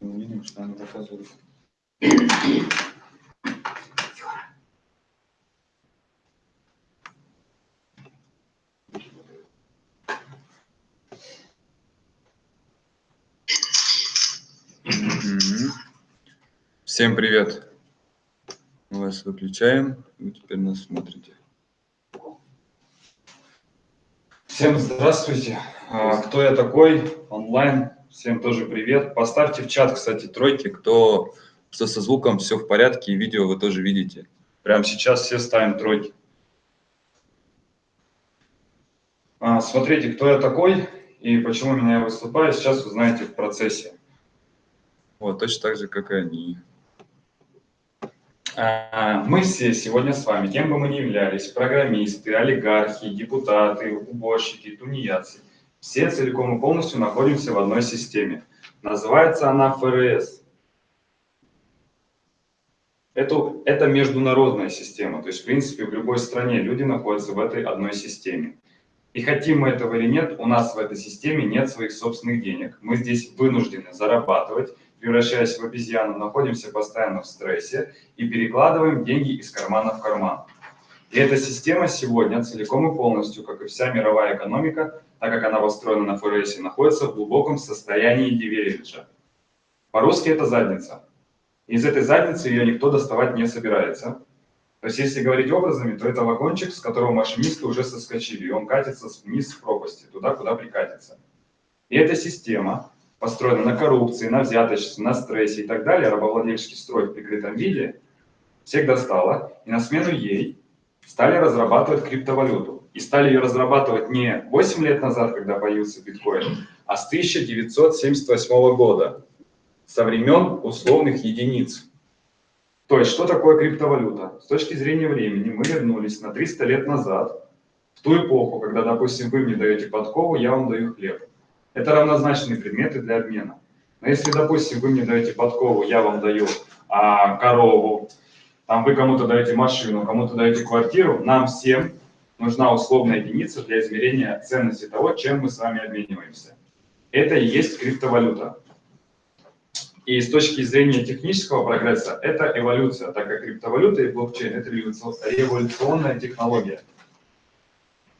Видим, что она показывает. Всем привет! Мы вас выключаем, вы теперь нас смотрите. Всем здравствуйте! А, кто я такой? Онлайн. Всем тоже привет. Поставьте в чат, кстати, тройки, кто, кто со звуком все в порядке и видео вы тоже видите. Прямо сейчас все ставим тройки. А, смотрите, кто я такой и почему меня я выступаю, сейчас вы знаете в процессе. Вот, точно так же, как и они. А, мы все сегодня с вами, кем бы мы ни являлись, программисты, олигархи, депутаты, уборщики, тунеядцы, все целиком и полностью находимся в одной системе. Называется она ФРС. Это, это международная система, то есть, в принципе, в любой стране люди находятся в этой одной системе. И хотим мы этого или нет, у нас в этой системе нет своих собственных денег. Мы здесь вынуждены зарабатывать, превращаясь в обезьяну, находимся постоянно в стрессе и перекладываем деньги из кармана в карман. И эта система сегодня целиком и полностью, как и вся мировая экономика, так как она построена на ФРС, находится в глубоком состоянии дивериджа. По-русски это задница. Из этой задницы ее никто доставать не собирается. То есть, если говорить образами, то это вагончик, с которого машинисты уже соскочили, и он катится вниз в пропасти, туда, куда прикатится. И эта система построена на коррупции, на взяточестве, на стрессе и так далее, рабовладельческий строй в прикрытом виде, всех достала, и на смену ей стали разрабатывать криптовалюту. И стали ее разрабатывать не 8 лет назад, когда появился биткоин, а с 1978 года, со времен условных единиц. То есть, что такое криптовалюта? С точки зрения времени мы вернулись на 300 лет назад, в ту эпоху, когда, допустим, вы мне даете подкову, я вам даю хлеб. Это равнозначные предметы для обмена. Но если, допустим, вы мне даете подкову, я вам даю а, корову, там вы кому-то даете машину, кому-то даете квартиру, нам всем нужна условная единица для измерения ценности того, чем мы с вами обмениваемся. Это и есть криптовалюта. И с точки зрения технического прогресса, это эволюция, так как криптовалюта и блокчейн – это революционная технология.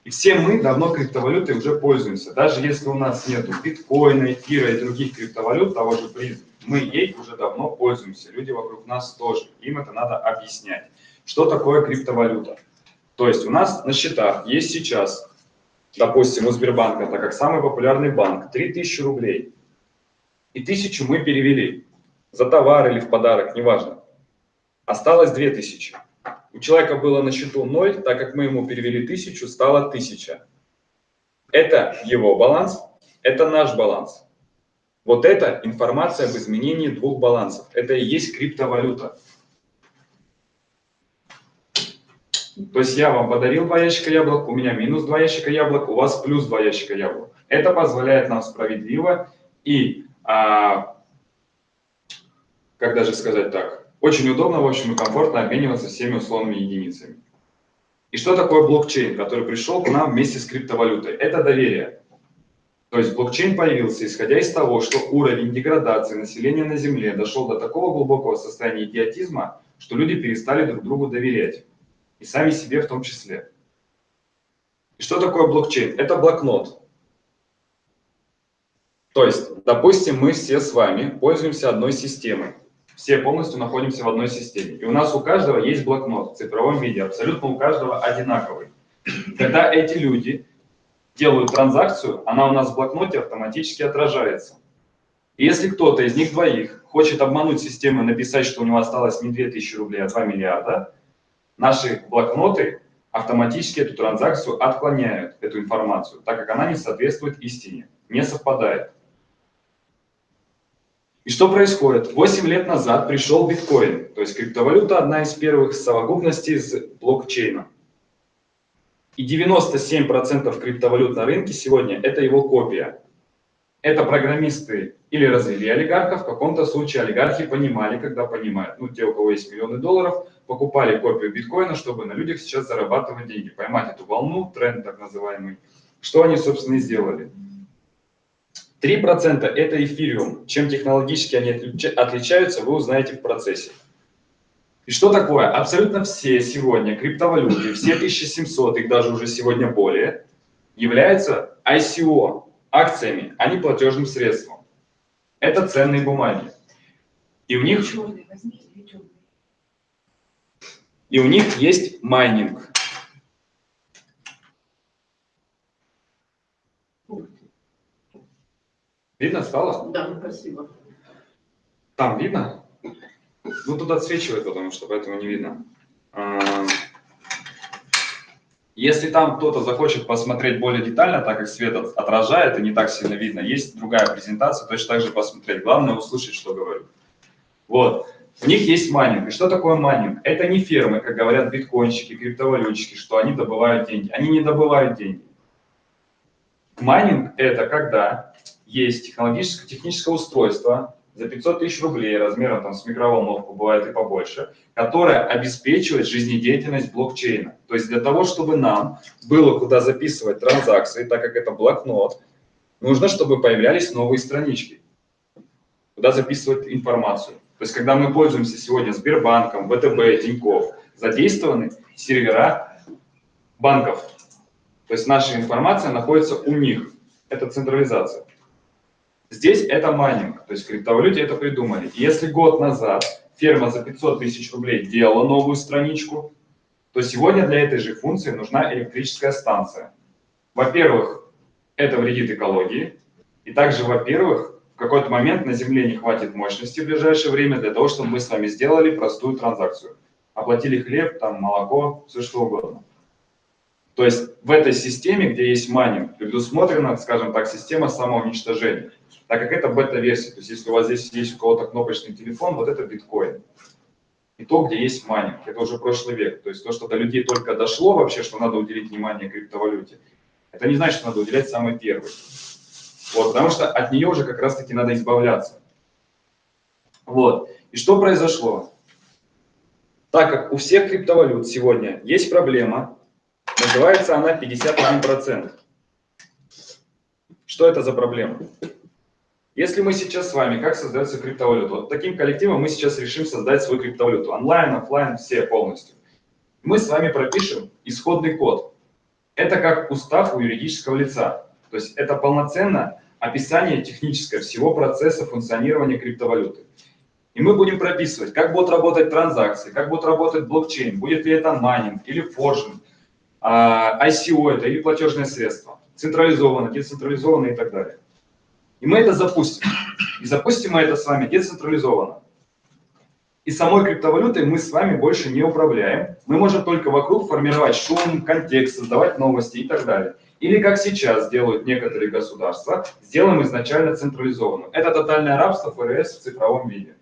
И все мы давно криптовалютой уже пользуемся. Даже если у нас нет биткоина, эфира и других криптовалют, того же призм, мы ей уже давно пользуемся. Люди вокруг нас тоже. Им это надо объяснять. Что такое криптовалюта? То есть у нас на счетах есть сейчас, допустим, у Сбербанка, так как самый популярный банк, 3000 рублей. И тысячу мы перевели за товар или в подарок, неважно. Осталось 2000. У человека было на счету 0, так как мы ему перевели 1000, стало 1000. Это его баланс, это наш баланс. Вот это информация об изменении двух балансов. Это и есть криптовалюта. То есть я вам подарил два ящика яблок, у меня минус два ящика яблок, у вас плюс два ящика яблок. Это позволяет нам справедливо и, а, как даже сказать так, очень удобно, в общем, и комфортно обмениваться всеми условными единицами. И что такое блокчейн, который пришел к нам вместе с криптовалютой? Это доверие. То есть блокчейн появился, исходя из того, что уровень деградации населения на Земле дошел до такого глубокого состояния идиотизма, что люди перестали друг другу доверять. И сами себе в том числе. И что такое блокчейн? Это блокнот. То есть, допустим, мы все с вами пользуемся одной системой все полностью находимся в одной системе. И у нас у каждого есть блокнот в цифровом виде, абсолютно у каждого одинаковый. Когда эти люди делают транзакцию, она у нас в блокноте автоматически отражается. И если кто-то из них двоих хочет обмануть систему и написать, что у него осталось не 2000 рублей, а 2 миллиарда, наши блокноты автоматически эту транзакцию отклоняют, эту информацию, так как она не соответствует истине, не совпадает. И что происходит? 8 лет назад пришел биткоин, то есть криптовалюта одна из первых совокупностей с блокчейном. И 97% криптовалют на рынке сегодня – это его копия. Это программисты или развели олигархов, в каком-то случае олигархи понимали, когда понимают, ну, те, у кого есть миллионы долларов, покупали копию биткоина, чтобы на людях сейчас зарабатывать деньги, поймать эту волну, тренд так называемый. Что они, собственно, и сделали. 3% это эфириум. Чем технологически они отличаются, вы узнаете в процессе. И что такое? Абсолютно все сегодня криптовалюты, все 1700, их даже уже сегодня более, являются ICO, акциями, а не платежным средством. Это ценные бумаги. И у них, и у них есть майнинг. Видно стало? Да, спасибо. Там видно? Ну, тут отсвечивает, потому что поэтому не видно. Если там кто-то захочет посмотреть более детально, так как свет отражает и не так сильно видно, есть другая презентация, точно так же посмотреть. Главное услышать, что говорю. Вот. У них есть майнинг. И что такое майнинг? Это не фермы, как говорят биткоинщики, криптовалютчики, что они добывают деньги. Они не добывают деньги. Майнинг – это когда есть технологическое, техническое устройство за 500 тысяч рублей, размером там с микроволновку, бывает и побольше, которое обеспечивает жизнедеятельность блокчейна. То есть для того, чтобы нам было куда записывать транзакции, так как это блокнот, нужно, чтобы появлялись новые странички, куда записывать информацию. То есть когда мы пользуемся сегодня Сбербанком, ВТБ, Тинькофф, задействованы сервера банков. То есть наша информация находится у них. Это централизация. Здесь это майнинг, то есть криптовалюте это придумали. Если год назад ферма за 500 тысяч рублей делала новую страничку, то сегодня для этой же функции нужна электрическая станция. Во-первых, это вредит экологии, и также, во-первых, в какой-то момент на Земле не хватит мощности в ближайшее время для того, чтобы мы с вами сделали простую транзакцию. Оплатили хлеб, там, молоко, все что угодно. То есть в этой системе, где есть майнинг, предусмотрена, скажем так, система самоуничтожения так как это бета-версия. То есть если у вас здесь есть у кого-то кнопочный телефон, вот это биткоин. И то, где есть майнинг. Это уже прошлый век. То есть то, что до людей только дошло вообще, что надо уделить внимание криптовалюте, это не значит, что надо уделять самый первый. Вот, потому что от нее уже как раз-таки надо избавляться. Вот. И что произошло? Так как у всех криптовалют сегодня есть проблема, называется она 51%. Что это за проблема? Если мы сейчас с вами, как создается криптовалюта? Вот таким коллективом мы сейчас решим создать свою криптовалюту. Онлайн, офлайн, все полностью. Мы с вами пропишем исходный код. Это как устав у юридического лица. То есть это полноценно описание техническое всего процесса функционирования криптовалюты. И мы будем прописывать, как будут работать транзакции, как будет работать блокчейн, будет ли это майнинг или forging, ICO это или платежное средство, централизованно, децентрализованно и так далее. И мы это запустим. И запустим мы это с вами децентрализованно. И самой криптовалютой мы с вами больше не управляем. Мы можем только вокруг формировать шум, контекст, создавать новости и так далее. Или как сейчас делают некоторые государства, сделаем изначально централизованную. Это тотальное рабство ФРС в цифровом виде.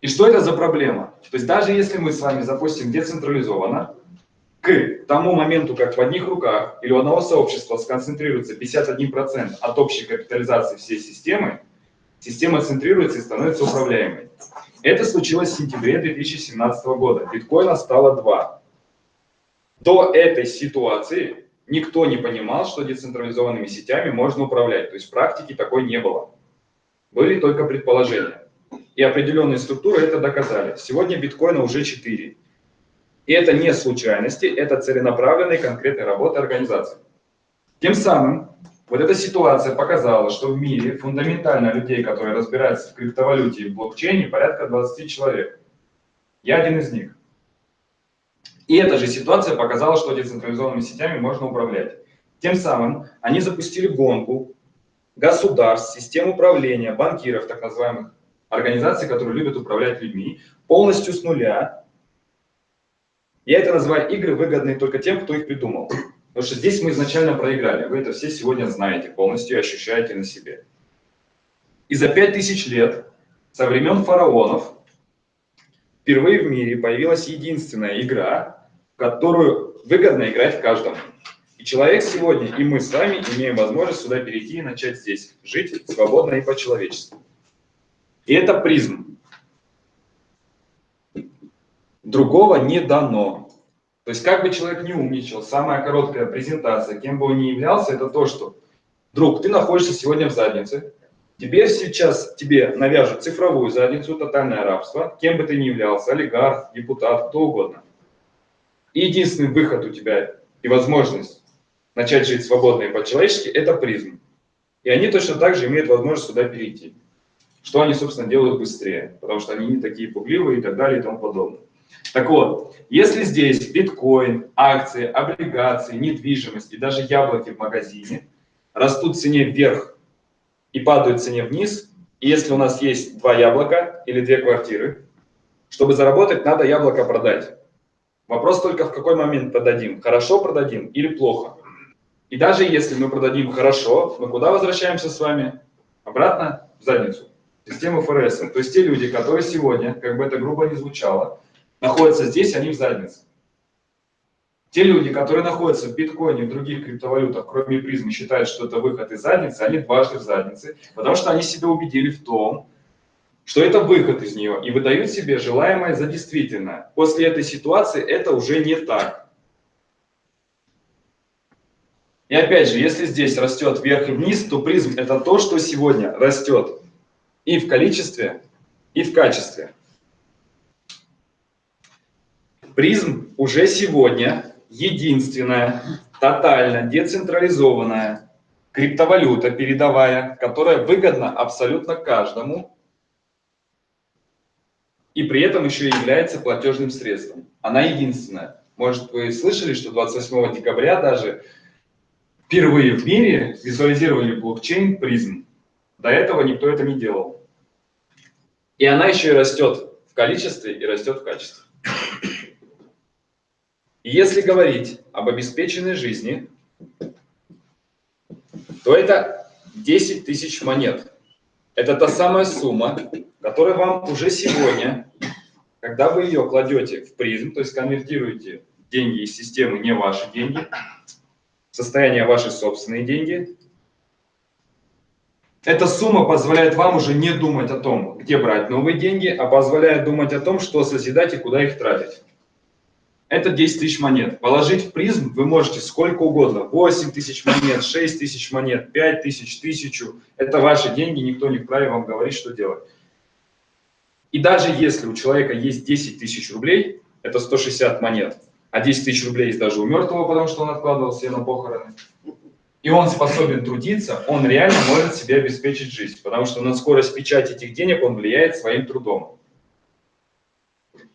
И что это за проблема? То есть даже если мы с вами запустим децентрализованно, к тому моменту, как в одних руках или у одного сообщества сконцентрируется 51% от общей капитализации всей системы, система центрируется и становится управляемой. Это случилось в сентябре 2017 года. Биткоина стало 2. До этой ситуации никто не понимал, что децентрализованными сетями можно управлять. То есть практики такой не было. Были только предположения. И определенные структуры это доказали. Сегодня биткоина уже 4. И это не случайности, это целенаправленная конкретная работа организации. Тем самым, вот эта ситуация показала, что в мире фундаментально людей, которые разбираются в криптовалюте и в блокчейне, порядка 20 человек. Я один из них. И эта же ситуация показала, что децентрализованными сетями можно управлять. Тем самым они запустили гонку государств, систем управления, банкиров, так называемых организаций, которые любят управлять людьми, полностью с нуля, я это называю игры, выгодные только тем, кто их придумал. Потому что здесь мы изначально проиграли. Вы это все сегодня знаете полностью и ощущаете на себе. И за пять тысяч лет, со времен фараонов, впервые в мире появилась единственная игра, в которую выгодно играть каждому. И человек сегодня, и мы с вами имеем возможность сюда перейти и начать здесь жить свободно и по-человечески. И это призм. Другого не дано. То есть как бы человек не умничал, самая короткая презентация, кем бы он ни являлся, это то, что Друг, ты находишься сегодня в заднице, Теперь сейчас тебе навяжут цифровую задницу, тотальное рабство, кем бы ты ни являлся, олигарх, депутат, кто угодно. И единственный выход у тебя и возможность начать жить свободно и по-человечески – это призм. И они точно так же имеют возможность сюда перейти. Что они, собственно, делают быстрее, потому что они не такие пугливые и так далее и тому подобное. Так вот, если здесь биткоин, акции, облигации, недвижимость и даже яблоки в магазине растут в цене вверх и падают в цене вниз, и если у нас есть два яблока или две квартиры, чтобы заработать, надо яблоко продать. Вопрос только в какой момент продадим, хорошо продадим или плохо. И даже если мы продадим хорошо, мы куда возвращаемся с вами? Обратно в задницу, систему ФРС. То есть те люди, которые сегодня, как бы это грубо не звучало, находятся здесь, они в заднице. Те люди, которые находятся в биткоине, в других криптовалютах, кроме призмы, считают, что это выход из задницы, они дважды в заднице, потому что они себя убедили в том, что это выход из нее, и выдают себе желаемое за действительное. После этой ситуации это уже не так. И опять же, если здесь растет вверх и вниз, то призм это то, что сегодня растет и в количестве, и в качестве. Призм уже сегодня единственная, тотально децентрализованная криптовалюта передовая, которая выгодна абсолютно каждому и при этом еще является платежным средством. Она единственная. Может, вы слышали, что 28 декабря даже впервые в мире визуализировали блокчейн призм. До этого никто это не делал. И она еще и растет в количестве и растет в качестве. Если говорить об обеспеченной жизни, то это 10 тысяч монет. Это та самая сумма, которая вам уже сегодня, когда вы ее кладете в призм, то есть конвертируете деньги из системы не ваши деньги, состояние ваши собственные деньги, эта сумма позволяет вам уже не думать о том, где брать новые деньги, а позволяет думать о том, что созидать и куда их тратить. Это 10 тысяч монет. Положить в призм вы можете сколько угодно. 8 тысяч монет, 6 тысяч монет, 5 тысяч, тысячу. Это ваши деньги, никто не вправе вам говорить, что делать. И даже если у человека есть 10 тысяч рублей, это 160 монет, а 10 тысяч рублей есть даже у мертвого, потому что он откладывал себе на похороны, и он способен трудиться, он реально может себе обеспечить жизнь, потому что на скорость печати этих денег он влияет своим трудом.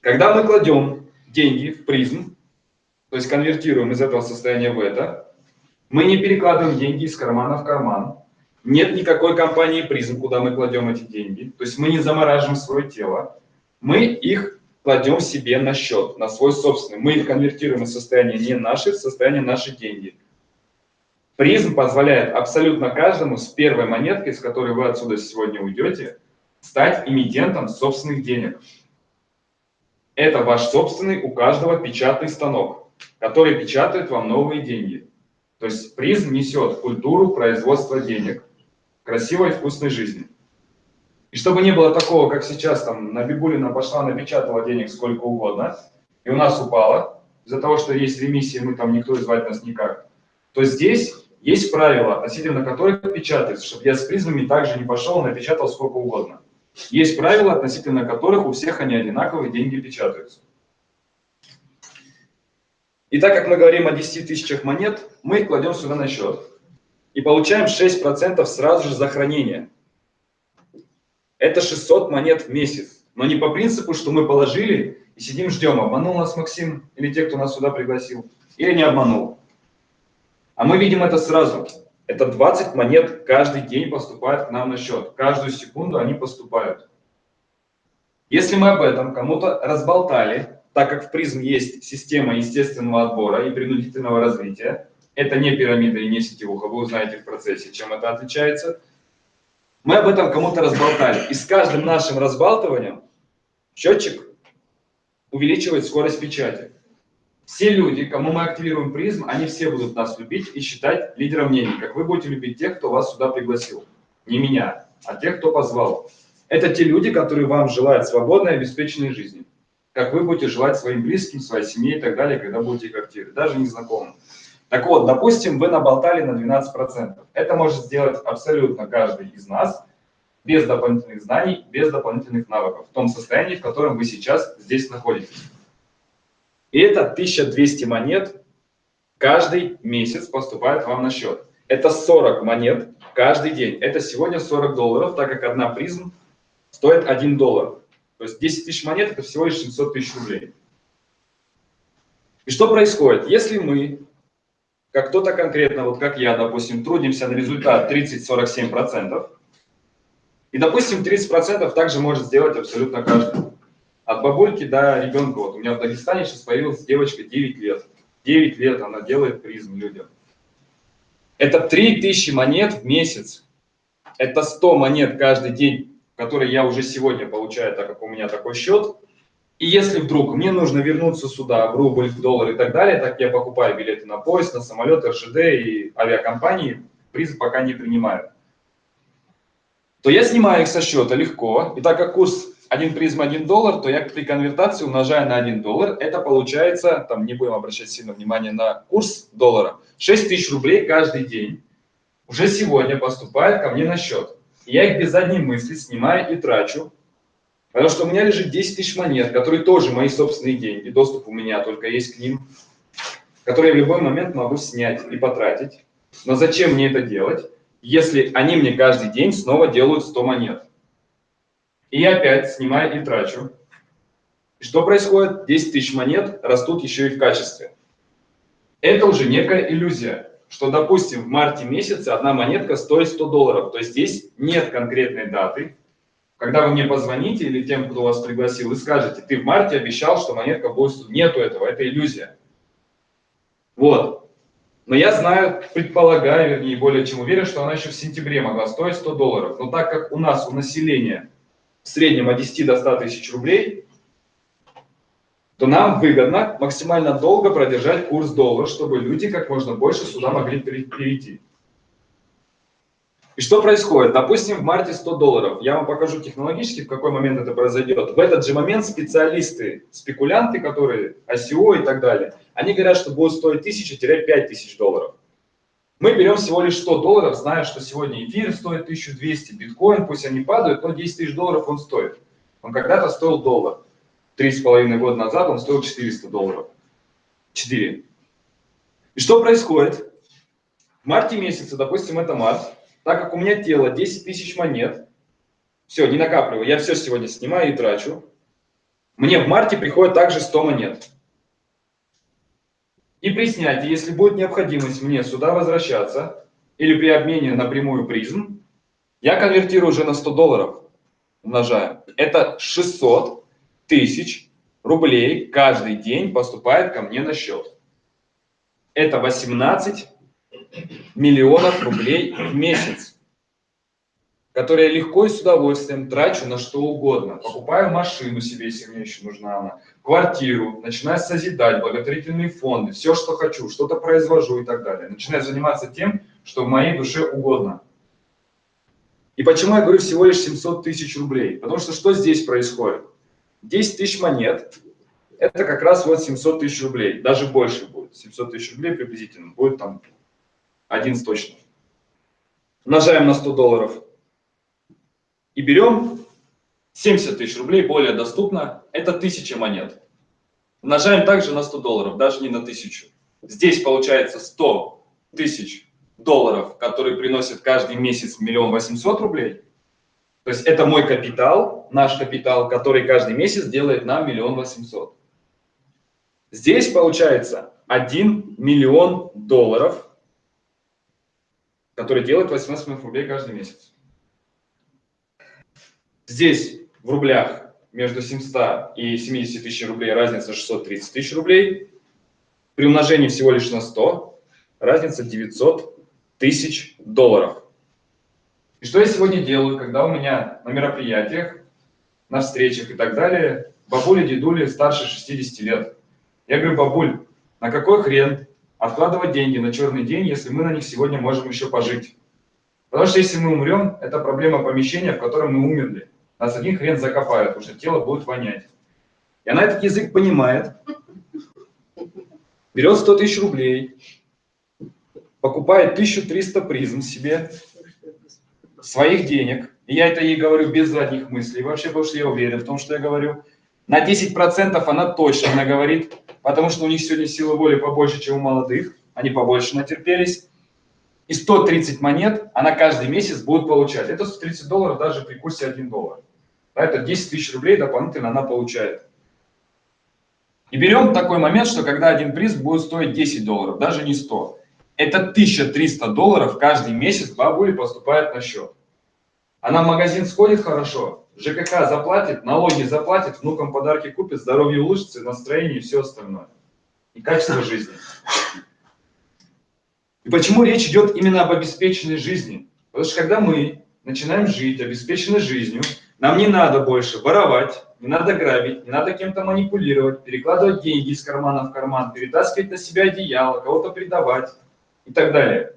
Когда мы кладем деньги в призм, то есть конвертируем из этого состояния в это, мы не перекладываем деньги из кармана в карман, нет никакой компании призм, куда мы кладем эти деньги, то есть мы не замораживаем свое тело, мы их кладем себе на счет, на свой собственный. Мы их конвертируем из состояния не наши в состояние наши деньги. Призм позволяет абсолютно каждому с первой монеткой, с которой вы отсюда сегодня уйдете, стать эмитентом собственных денег. Это ваш собственный у каждого печатный станок, который печатает вам новые деньги. То есть призм несет культуру производства денег, красивой вкусной жизни. И чтобы не было такого, как сейчас, там, на Бибулина пошла, напечатала денег сколько угодно, и у нас упало, из-за того, что есть ремиссия, мы там никто звать нас никак, то здесь есть правила, относительно которых печатается, чтобы я с призмами также не пошел, напечатал сколько угодно. Есть правила, относительно которых у всех они одинаковые, деньги печатаются. И так как мы говорим о 10 тысячах монет, мы их кладем сюда на счет. И получаем 6% сразу же за хранение это 600 монет в месяц. Но не по принципу, что мы положили и сидим ждем, обманул нас Максим или те, кто нас сюда пригласил, или не обманул. А мы видим это сразу. Это 20 монет каждый день поступает к нам на счет. Каждую секунду они поступают. Если мы об этом кому-то разболтали, так как в призм есть система естественного отбора и принудительного развития, это не пирамида и не сетевуха, вы узнаете в процессе, чем это отличается – мы об этом кому-то разболтали. И с каждым нашим разбалтыванием счетчик увеличивает скорость печати. Все люди, кому мы активируем призм, они все будут нас любить и считать лидером мнений, как вы будете любить тех, кто вас сюда пригласил. Не меня, а тех, кто позвал. Это те люди, которые вам желают свободной, обеспеченной жизни. Как вы будете желать своим близким, своей семье и так далее, когда будете их активировать, даже незнакомым. Так вот, допустим, вы наболтали на 12%. Это может сделать абсолютно каждый из нас без дополнительных знаний, без дополнительных навыков, в том состоянии, в котором вы сейчас здесь находитесь. И это 1200 монет каждый месяц поступает вам на счет. Это 40 монет каждый день. Это сегодня 40 долларов, так как одна призм стоит 1 доллар. То есть 10 тысяч монет – это всего лишь 700 тысяч рублей. И что происходит? Если мы, как кто-то конкретно, вот как я, допустим, трудимся на результат 30-47%, и, допустим, 30% также может сделать абсолютно каждый. От бабульки до ребенка. Вот у меня в Дагестане сейчас появилась девочка 9 лет. 9 лет она делает призм людям. Это 3000 монет в месяц. Это 100 монет каждый день, которые я уже сегодня получаю, так как у меня такой счет. И если вдруг мне нужно вернуться сюда в рубль, в доллар и так далее, так я покупаю билеты на поезд, на самолет, РЖД и авиакомпании, призы пока не принимаю, то я снимаю их со счета легко. И так как курс 1 призм 1 доллар, то я при конвертации умножаю на 1 доллар. Это получается, там не будем обращать сильно внимание на курс доллара, 6 тысяч рублей каждый день уже сегодня поступает ко мне на счет. Я их без задней мысли снимаю и трачу Потому что у меня лежит 10 тысяч монет, которые тоже мои собственные деньги, доступ у меня только есть к ним, которые я в любой момент могу снять и потратить. Но зачем мне это делать, если они мне каждый день снова делают 100 монет? И я опять снимаю и трачу. И что происходит? 10 тысяч монет растут еще и в качестве. Это уже некая иллюзия, что, допустим, в марте месяце одна монетка стоит 100 долларов. То есть здесь нет конкретной даты, когда вы мне позвоните или тем, кто вас пригласил, и скажете, ты в марте обещал, что монетка будет... Нету этого, это иллюзия. Вот. Но я знаю, предполагаю, вернее, более чем уверен, что она еще в сентябре могла стоить 100 долларов. Но так как у нас, у населения в среднем от 10 до 100 тысяч рублей, то нам выгодно максимально долго продержать курс доллара, чтобы люди как можно больше сюда могли перейти. И что происходит? Допустим, в марте 100 долларов. Я вам покажу технологически, в какой момент это произойдет. В этот же момент специалисты, спекулянты, которые ICO и так далее, они говорят, что будет стоить 1000-5000 долларов. Мы берем всего лишь 100 долларов, зная, что сегодня эфир стоит 1200, биткоин, пусть они падают, но 10 тысяч долларов он стоит. Он когда-то стоил доллар. Три с половиной года назад он стоил 400 долларов. 4. И что происходит? В марте месяце, допустим, это март, так как у меня тело 10 тысяч монет, все, не накапливаю, я все сегодня снимаю и трачу, мне в марте приходит также 100 монет. И при снятии, если будет необходимость мне сюда возвращаться, или при обмене на прямую призм, я конвертирую уже на 100 долларов, умножаю. Это 600 тысяч рублей каждый день поступает ко мне на счет. Это 18 миллионов рублей в месяц, которые я легко и с удовольствием трачу на что угодно. Покупаю машину себе, если мне еще нужна она, квартиру, начинаю созидать, благотворительные фонды, все, что хочу, что-то произвожу и так далее. Начинаю заниматься тем, что в моей душе угодно. И почему я говорю всего лишь 700 тысяч рублей? Потому что что здесь происходит? 10 тысяч монет – это как раз вот 700 тысяч рублей, даже больше будет. 700 тысяч рублей приблизительно будет там 11 точно. Умножаем на 100 долларов и берем 70 тысяч рублей, более доступно, это 1000 монет. Умножаем также на 100 долларов, даже не на 1000. Здесь получается 100 тысяч долларов, которые приносят каждый месяц миллион восемьсот рублей. То есть это мой капитал, наш капитал, который каждый месяц делает нам миллион восемьсот. Здесь получается 1 миллион долларов который делает 18 миллионов рублей каждый месяц. Здесь в рублях между 700 и 70 тысяч рублей разница 630 тысяч рублей. При умножении всего лишь на 100 разница 900 тысяч долларов. И что я сегодня делаю, когда у меня на мероприятиях, на встречах и так далее, бабули, дедули старше 60 лет. Я говорю, бабуль, на какой хрен откладывать деньги на черный день, если мы на них сегодня можем еще пожить. Потому что если мы умрем, это проблема помещения, в котором мы умерли. Нас один хрен закопают, потому что тело будет вонять. И она этот язык понимает, берет 100 тысяч рублей покупает 1300 призм себе, своих денег, и я это ей говорю без задних мыслей, вообще, потому что я уверен в том, что я говорю, на 10% она точно наговорит, потому что у них сегодня силы воли побольше, чем у молодых, они побольше натерпелись. И 130 монет она каждый месяц будет получать. Это 130 долларов даже при курсе 1 доллар. Это 10 тысяч рублей дополнительно она получает. И берем такой момент, что когда один приз будет стоить 10 долларов, даже не 100 это 1300 долларов каждый месяц бабуле поступает на счет. Она в магазин сходит хорошо, ЖКХ заплатит, налоги заплатит, внукам подарки купит, здоровье улучшится, настроение и все остальное. И качество жизни. И почему речь идет именно об обеспеченной жизни? Потому что когда мы начинаем жить обеспеченной жизнью, нам не надо больше воровать, не надо грабить, не надо кем-то манипулировать, перекладывать деньги из кармана в карман, перетаскивать на себя одеяло, кого-то предавать и так далее.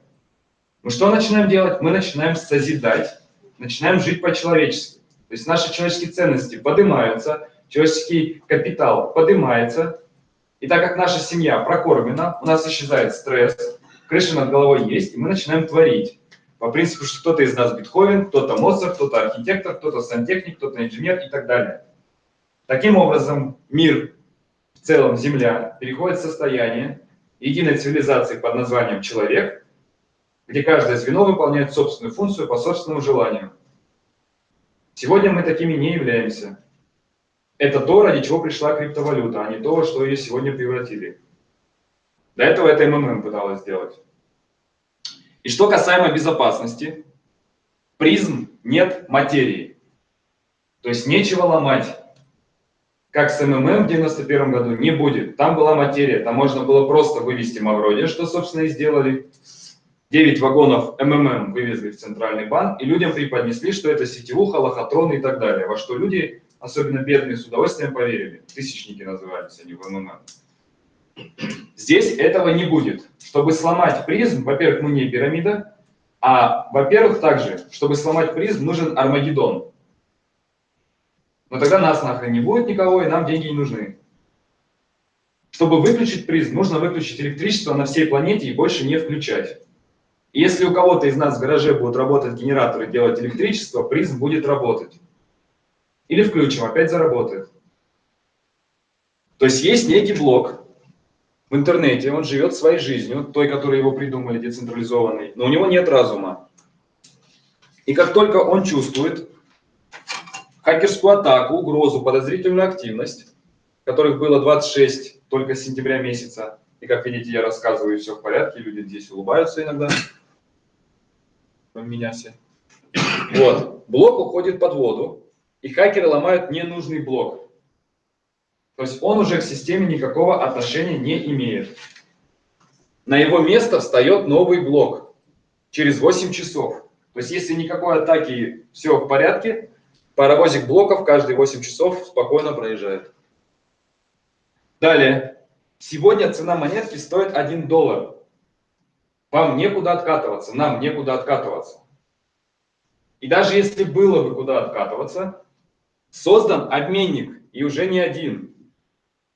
Мы что начинаем делать? Мы начинаем созидать, начинаем жить по-человечески. То есть наши человеческие ценности поднимаются, человеческий капитал поднимается. И так как наша семья прокормлена, у нас исчезает стресс, крыша над головой есть, и мы начинаем творить. По принципу, что кто-то из нас Бетховен, кто-то Моцарт, кто-то архитектор, кто-то сантехник, кто-то инженер и так далее. Таким образом, мир, в целом Земля, переходит в состояние, единой цивилизации под названием «человек», где каждое звено выполняет собственную функцию по собственному желанию. Сегодня мы такими не являемся. Это то, ради чего пришла криптовалюта, а не то, что ее сегодня превратили. До этого это МММ пыталась сделать. И что касаемо безопасности, Prizm нет материи. То есть нечего ломать как с МММ в 91 году, не будет. Там была материя, там можно было просто вывести Мавроди, что, собственно, и сделали. 9 вагонов МММ вывезли в Центральный банк, и людям преподнесли, что это сетевуха, лохотрон и так далее, во что люди, особенно бедные, с удовольствием поверили. Тысячники назывались они в МММ. Здесь этого не будет. Чтобы сломать призм, во-первых, мы не пирамида, а, во-первых, также, чтобы сломать призм, нужен Армагеддон. Но тогда нас нахрен не будет никого, и нам деньги не нужны. Чтобы выключить призм, нужно выключить электричество на всей планете и больше не включать. И если у кого-то из нас в гараже будут работать генераторы, делать электричество, призм будет работать. Или включим, опять заработает. То есть есть некий блок в интернете, он живет своей жизнью, той, которую его придумали, децентрализованный, но у него нет разума. И как только он чувствует, хакерскую атаку, угрозу, подозрительную активность, которых было 26 только с сентября месяца. И как видите, я рассказываю, все в порядке, люди здесь улыбаются иногда. Меня все. Вот. Блок уходит под воду, и хакеры ломают ненужный блок. То есть он уже к системе никакого отношения не имеет. На его место встает новый блок через 8 часов. То есть если никакой атаки, все в порядке, Паровозик блоков каждые 8 часов спокойно проезжает. Далее. Сегодня цена монетки стоит 1 доллар. Вам некуда откатываться, нам некуда откатываться. И даже если было бы куда откатываться, создан обменник, и уже не один.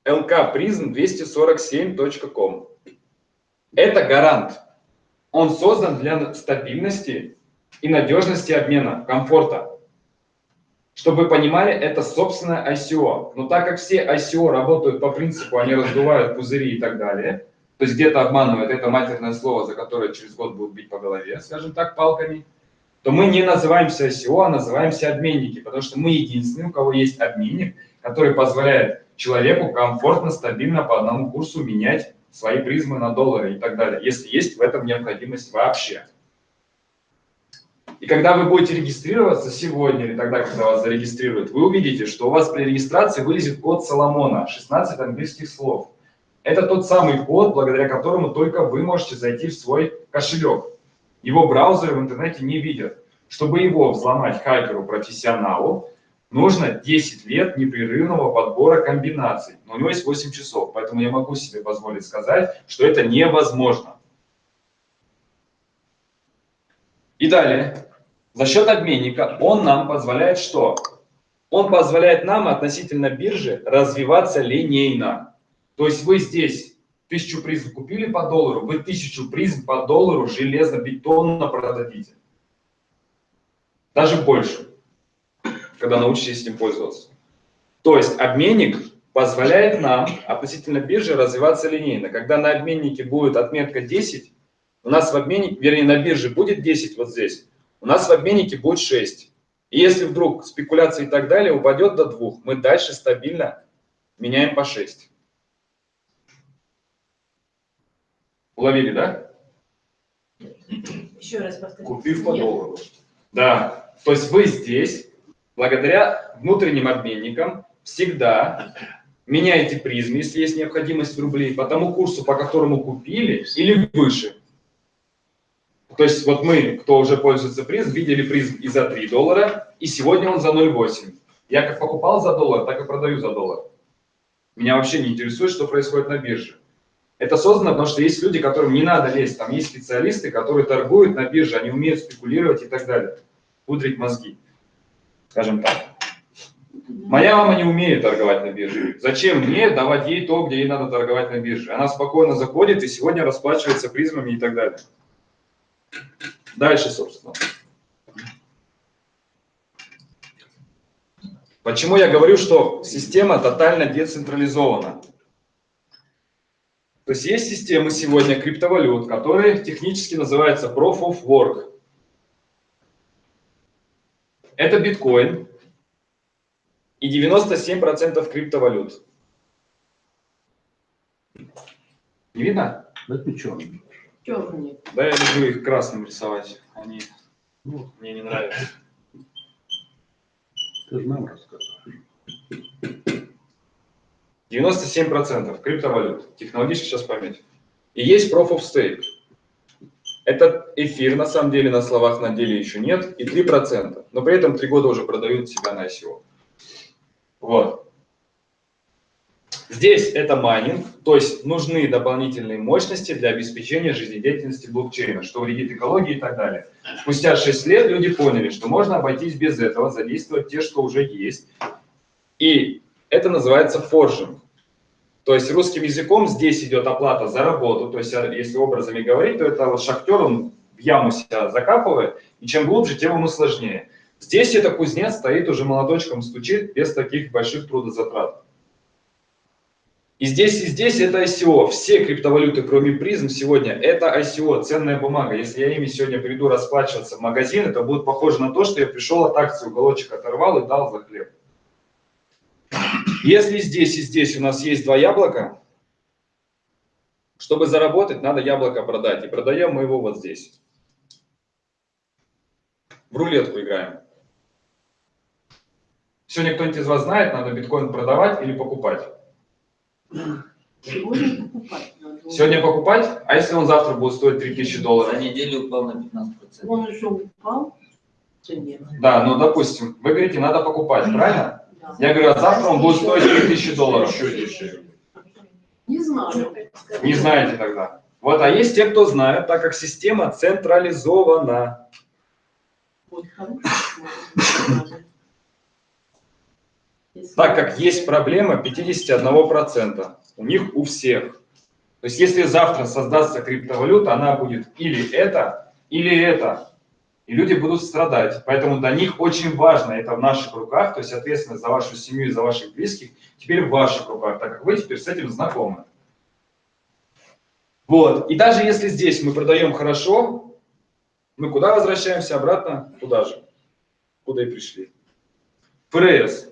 lkprism247.com. Это гарант. Он создан для стабильности и надежности обмена, комфорта. Чтобы вы понимали, это собственное ICO. Но так как все ICO работают по принципу, они раздувают пузыри и так далее, то есть где-то обманывают это матерное слово, за которое через год будут бить по голове, скажем так, палками, то мы не называемся ICO, а называемся обменники, потому что мы единственные, у кого есть обменник, который позволяет человеку комфортно, стабильно по одному курсу менять свои призмы на доллары и так далее, если есть в этом необходимость вообще. И когда вы будете регистрироваться сегодня или тогда, когда вас зарегистрируют, вы увидите, что у вас при регистрации вылезет код Соломона, 16 английских слов. Это тот самый код, благодаря которому только вы можете зайти в свой кошелек. Его браузеры в интернете не видят. Чтобы его взломать хакеру-профессионалу, нужно 10 лет непрерывного подбора комбинаций. Но у него есть 8 часов, поэтому я могу себе позволить сказать, что это невозможно. И далее, за счет обменника он нам позволяет что? Он позволяет нам относительно биржи развиваться линейно. То есть вы здесь Тысячу призм купили по доллару, вы тысячу призм по доллару железобетонно продадите. Даже больше, когда научитесь этим пользоваться. То есть обменник позволяет нам относительно биржи развиваться линейно. Когда на обменнике будет отметка 10, у нас в обменнике, вернее на бирже будет 10 вот здесь, у нас в обменнике будет 6. И если вдруг спекуляции и так далее упадет до 2, мы дальше стабильно меняем по 6. Уловили, да? Еще раз повторите. Купив по Нет. доллару. Да, то есть вы здесь, благодаря внутренним обменникам, всегда меняете призм, если есть необходимость в рублей, по тому курсу, по которому купили, или выше. То есть вот мы, кто уже пользуется призм, видели призм и за 3 доллара, и сегодня он за 0,8. Я как покупал за доллар, так и продаю за доллар. Меня вообще не интересует, что происходит на бирже. Это создано, потому что есть люди, которым не надо лезть. Там есть специалисты, которые торгуют на бирже, они умеют спекулировать и так далее. Пудрить мозги, скажем так. Моя мама не умеет торговать на бирже. Зачем мне давать ей то, где ей надо торговать на бирже? Она спокойно заходит и сегодня расплачивается призмами и так далее. Дальше, собственно. Почему я говорю, что система тотально децентрализована? То есть есть системы сегодня криптовалют, которые технически называются Proof of Work. Это биткоин и 97% криптовалют. Не видно? Напеченный. Черный. Да, я люблю их красным рисовать. Они Ну, мне не нравятся. ты же нам рассказываешь. 97% криптовалют. Технологически сейчас память. И есть Proof of Stake. Это эфир, на самом деле, на словах, на деле еще нет. И 3%. Но при этом 3 года уже продают себя на ICO. Вот. Здесь это майнинг, то есть нужны дополнительные мощности для обеспечения жизнедеятельности блокчейна, что вредит экологии и так далее. Спустя 6 лет люди поняли, что можно обойтись без этого, задействовать те, что уже есть. И это называется forging. То есть русским языком здесь идет оплата за работу. То есть а, если образами говорить, то это вот шахтер, он в яму себя закапывает, и чем глубже, тем ему сложнее. Здесь это кузнец стоит уже молоточком, стучит без таких больших трудозатрат. И здесь, и здесь это ICO. Все криптовалюты, кроме призм, сегодня это ICO, ценная бумага. Если я ими сегодня приду расплачиваться в магазин, это будет похоже на то, что я пришел от акции, уголочек оторвал и дал за хлеб. Если здесь и здесь у нас есть два яблока, чтобы заработать, надо яблоко продать. И продаем мы его вот здесь. В рулетку играем. Сегодня кто-нибудь из вас знает, надо биткоин продавать или покупать? Сегодня покупать надо. Сегодня покупать, а если он завтра будет стоить 3000 За долларов? неделю упал на 15%. Он уже упал. Да, ну допустим, вы говорите, надо покупать, правильно? Я говорю, а завтра он будет стоить 3000 долларов. Не знаю. Не знаете тогда. Вот, а есть те, кто знают, так как система централизована. Вот Так как есть проблема 51%. У них у всех. То есть если завтра создастся криптовалюта, она будет или это, или это. И люди будут страдать. Поэтому для них очень важно это в наших руках, то есть ответственность за вашу семью и за ваших близких теперь в ваших руках, так как вы теперь с этим знакомы. Вот. И даже если здесь мы продаем хорошо, мы куда возвращаемся? Обратно туда же, куда и пришли. ФРС.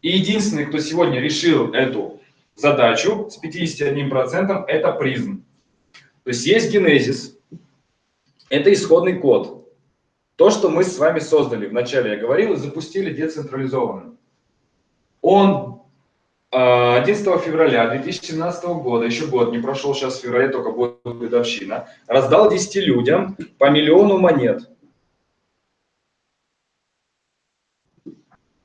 И единственный, кто сегодня решил эту задачу с 51%, это призм. То есть есть генезис, это исходный код. То, что мы с вами создали, вначале я говорил, и запустили децентрализованно. Он э, 11 февраля 2017 года, еще год не прошел, сейчас в феврале только будет годовщина, раздал 10 людям по миллиону монет.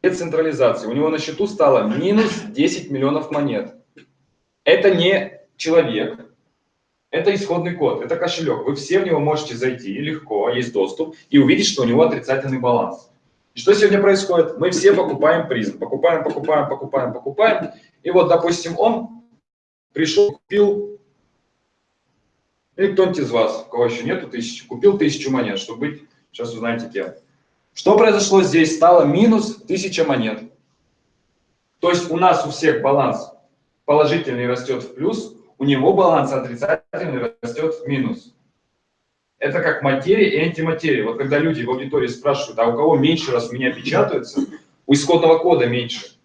Децентрализации. У него на счету стало минус 10 миллионов монет. Это не человек, это исходный код, это кошелек. Вы все в него можете зайти легко, есть доступ, и увидеть, что у него отрицательный баланс. Что сегодня происходит? Мы все покупаем призм. Покупаем, покупаем, покупаем, покупаем. И вот, допустим, он пришел, купил Или кто-нибудь из вас, у кого еще нету тысячи, купил тысячу монет, чтобы быть, сейчас узнаете кем. Что произошло здесь? Стало минус тысяча монет. То есть у нас у всех баланс положительный растет в плюс, у него баланс отрицательный растет в минус. Это как материя и антиматерия. Вот когда люди в аудитории спрашивают, а у кого меньше раз меня печатаются, у исходного кода меньше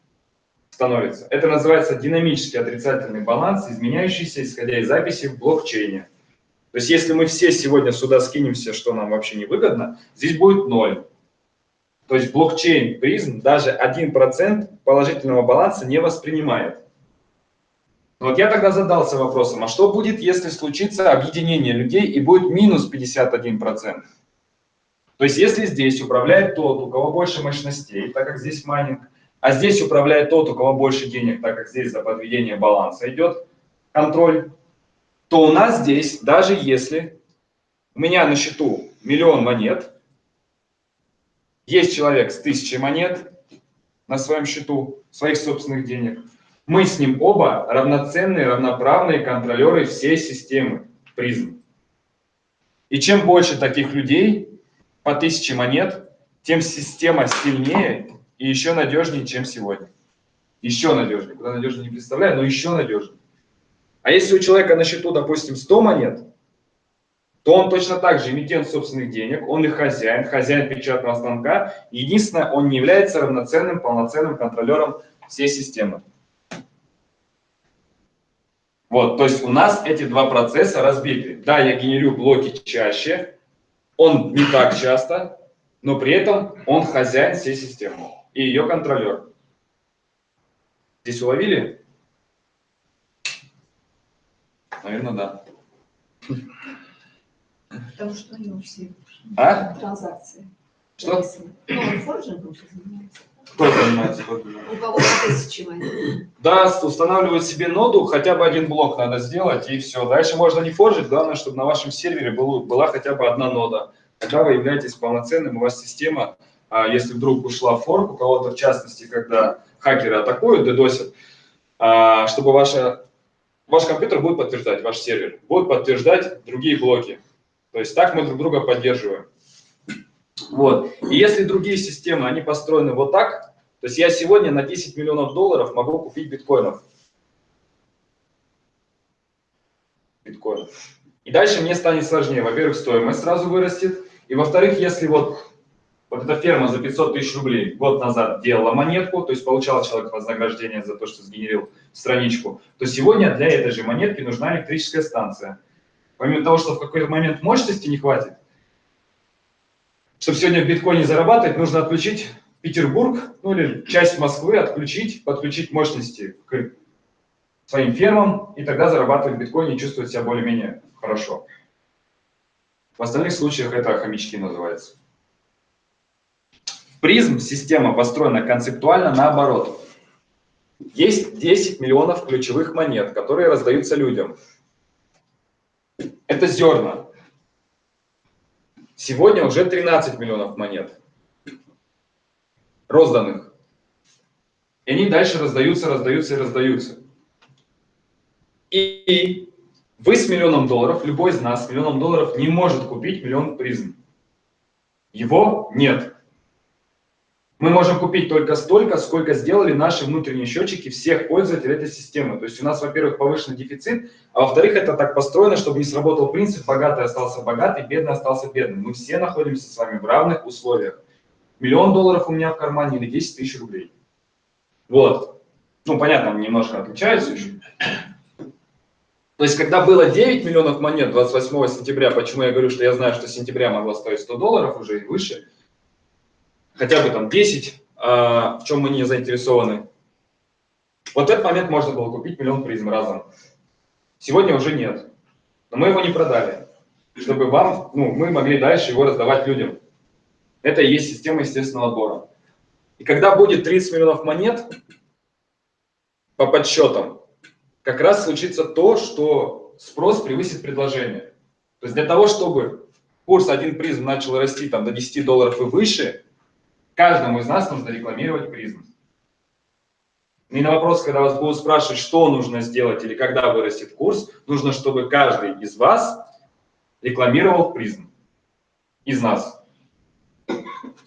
становится. Это называется динамический отрицательный баланс, изменяющийся, исходя из записи в блокчейне. То есть если мы все сегодня сюда скинемся, что нам вообще не выгодно, здесь будет ноль. То есть блокчейн призм даже 1% положительного баланса не воспринимает. Вот я тогда задался вопросом, а что будет, если случится объединение людей и будет минус 51%? То есть если здесь управляет тот, у кого больше мощностей, так как здесь майнинг, а здесь управляет тот, у кого больше денег, так как здесь за подведение баланса идет контроль, то у нас здесь, даже если у меня на счету миллион монет, есть человек с тысячей монет на своем счету, своих собственных денег, мы с ним оба равноценные, равноправные контролеры всей системы призм. И чем больше таких людей, по тысяче монет, тем система сильнее и еще надежнее, чем сегодня. Еще надежнее. Куда надежнее не представляю, но еще надежнее. А если у человека на счету, допустим, 100 монет, то он точно так же эмитент собственных денег, он их хозяин, хозяин печатного станка. Единственное, он не является равноценным, полноценным контролером всей системы. Вот, то есть у нас эти два процесса разбиты. Да, я генерю блоки чаще, он не так часто, но при этом он хозяин всей системы и ее контролер. Здесь уловили? Наверное, да. Потому что у него все А? транзакции. Что? Ну, он форджингом сейчас занимается. Кто занимается? У кого тысячи монет. Да, устанавливать себе ноду, хотя бы один блок надо сделать, и все. Дальше можно не форжить, главное, чтобы на вашем сервере был, была хотя бы одна нода. Тогда вы являетесь полноценным, у вас система, а, если вдруг ушла в форк, у кого-то в частности, когда хакеры атакуют, дедосят, а, чтобы ваша, ваш компьютер будет подтверждать, ваш сервер, будет подтверждать другие блоки. То есть так мы друг друга поддерживаем. Вот. И если другие системы, они построены вот так, то есть я сегодня на 10 миллионов долларов могу купить биткоинов. Биткоинов. И дальше мне станет сложнее. Во-первых, стоимость сразу вырастет. И во-вторых, если вот, вот эта ферма за 500 тысяч рублей год назад делала монетку, то есть получал человек вознаграждение за то, что сгенерил страничку, то сегодня для этой же монетки нужна электрическая станция. Помимо того, что в какой-то момент мощности не хватит, чтобы сегодня в биткоине зарабатывать, нужно отключить Петербург, ну или часть Москвы отключить, подключить мощности к своим фермам, и тогда зарабатывать в биткоине и чувствовать себя более-менее хорошо. В остальных случаях это хомячки называется. Призм система построена концептуально наоборот. Есть 10 миллионов ключевых монет, которые раздаются людям. Это зерна. Сегодня уже 13 миллионов монет розданных. И они дальше раздаются, раздаются и раздаются. И вы с миллионом долларов, любой из нас с миллионом долларов не может купить миллион призм. Его нет. Мы можем купить только столько, сколько сделали наши внутренние счетчики всех пользователей этой системы. То есть у нас, во-первых, повышенный дефицит, а во-вторых, это так построено, чтобы не сработал принцип «богатый остался богатый, бедный остался бедным». Мы все находимся с вами в равных условиях. Миллион долларов у меня в кармане или 10 тысяч рублей. Вот. Ну, понятно, немножко отличаются еще. То есть, когда было 9 миллионов монет 28 сентября, почему я говорю, что я знаю, что сентября могло стоить 100 долларов уже и выше, хотя бы там 10, а, в чем мы не заинтересованы. Вот в этот момент можно было купить миллион призм разом. Сегодня уже нет. Но мы его не продали, чтобы вам, ну, мы могли дальше его раздавать людям. Это и есть система естественного отбора. И когда будет 30 миллионов монет, по подсчетам, как раз случится то, что спрос превысит предложение. То есть для того, чтобы курс один призм начал расти там, до 10 долларов и выше, каждому из нас нужно рекламировать призм. И на вопрос, когда вас будут спрашивать, что нужно сделать или когда вырастет курс, нужно, чтобы каждый из вас рекламировал призм из нас.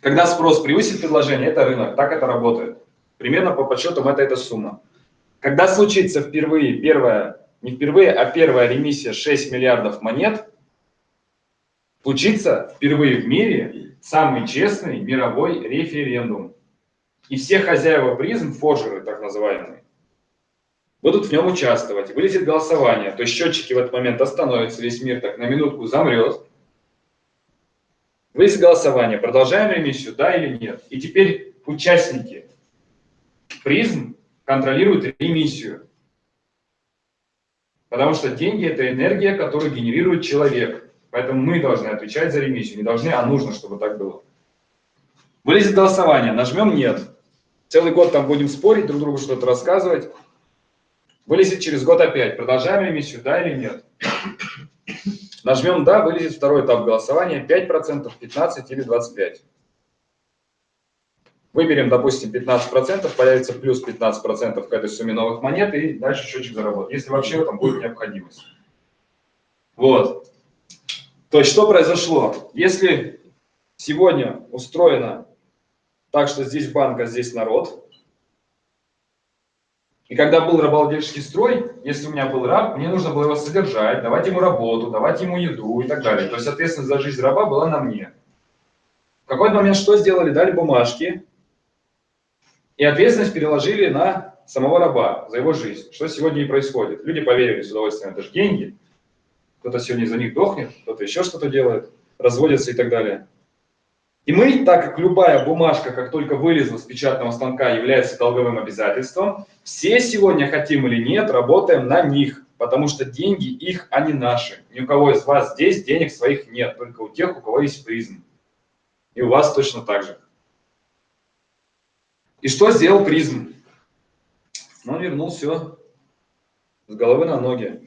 Когда спрос превысит предложение, это рынок, так это работает. Примерно по подсчетам это эта сумма. Когда случится впервые первая, не впервые, а первая ремиссия 6 миллиардов монет, случится впервые в мире самый честный мировой референдум. И все хозяева призм, форжеры так называемые, будут в нем участвовать. Вылезет голосование, то есть счетчики в этот момент остановятся, весь мир так на минутку замрет. Вылезет голосование, продолжаем ремиссию, да или нет. И теперь участники призм контролируют ремиссию. Потому что деньги – это энергия, которую генерирует человек. Поэтому мы должны отвечать за ремиссию. Не должны, а нужно, чтобы так было. Вылезет голосование, нажмем «нет». Целый год там будем спорить, друг другу что-то рассказывать. Вылезет через год опять. Продолжаем ремиссию, да или нет? Нажмем «да», вылезет второй этап голосования. 5%, 15% или 25%. Выберем, допустим, 15%, появится плюс 15% к этой сумме новых монет, и дальше счетчик заработает, если вообще этом будет необходимость. Вот. То есть, что произошло? Если сегодня устроено так, что здесь банк, а здесь народ, и когда был рабовладельческий строй, если у меня был раб, мне нужно было его содержать, давать ему работу, давать ему еду и так далее. То есть ответственность за жизнь раба была на мне. В какой-то момент что сделали? Дали бумажки, и ответственность переложили на самого раба за его жизнь. Что сегодня и происходит. Люди поверили с удовольствием, это же деньги. Кто-то сегодня за них дохнет, кто-то еще что-то делает, разводится и так далее. И мы, так как любая бумажка, как только вылезла с печатного станка, является долговым обязательством, все сегодня, хотим или нет, работаем на них, потому что деньги их, а не наши. Ни у кого из вас здесь денег своих нет, только у тех, у кого есть призм. И у вас точно так же. И что сделал призм? Он вернул все с головы на ноги.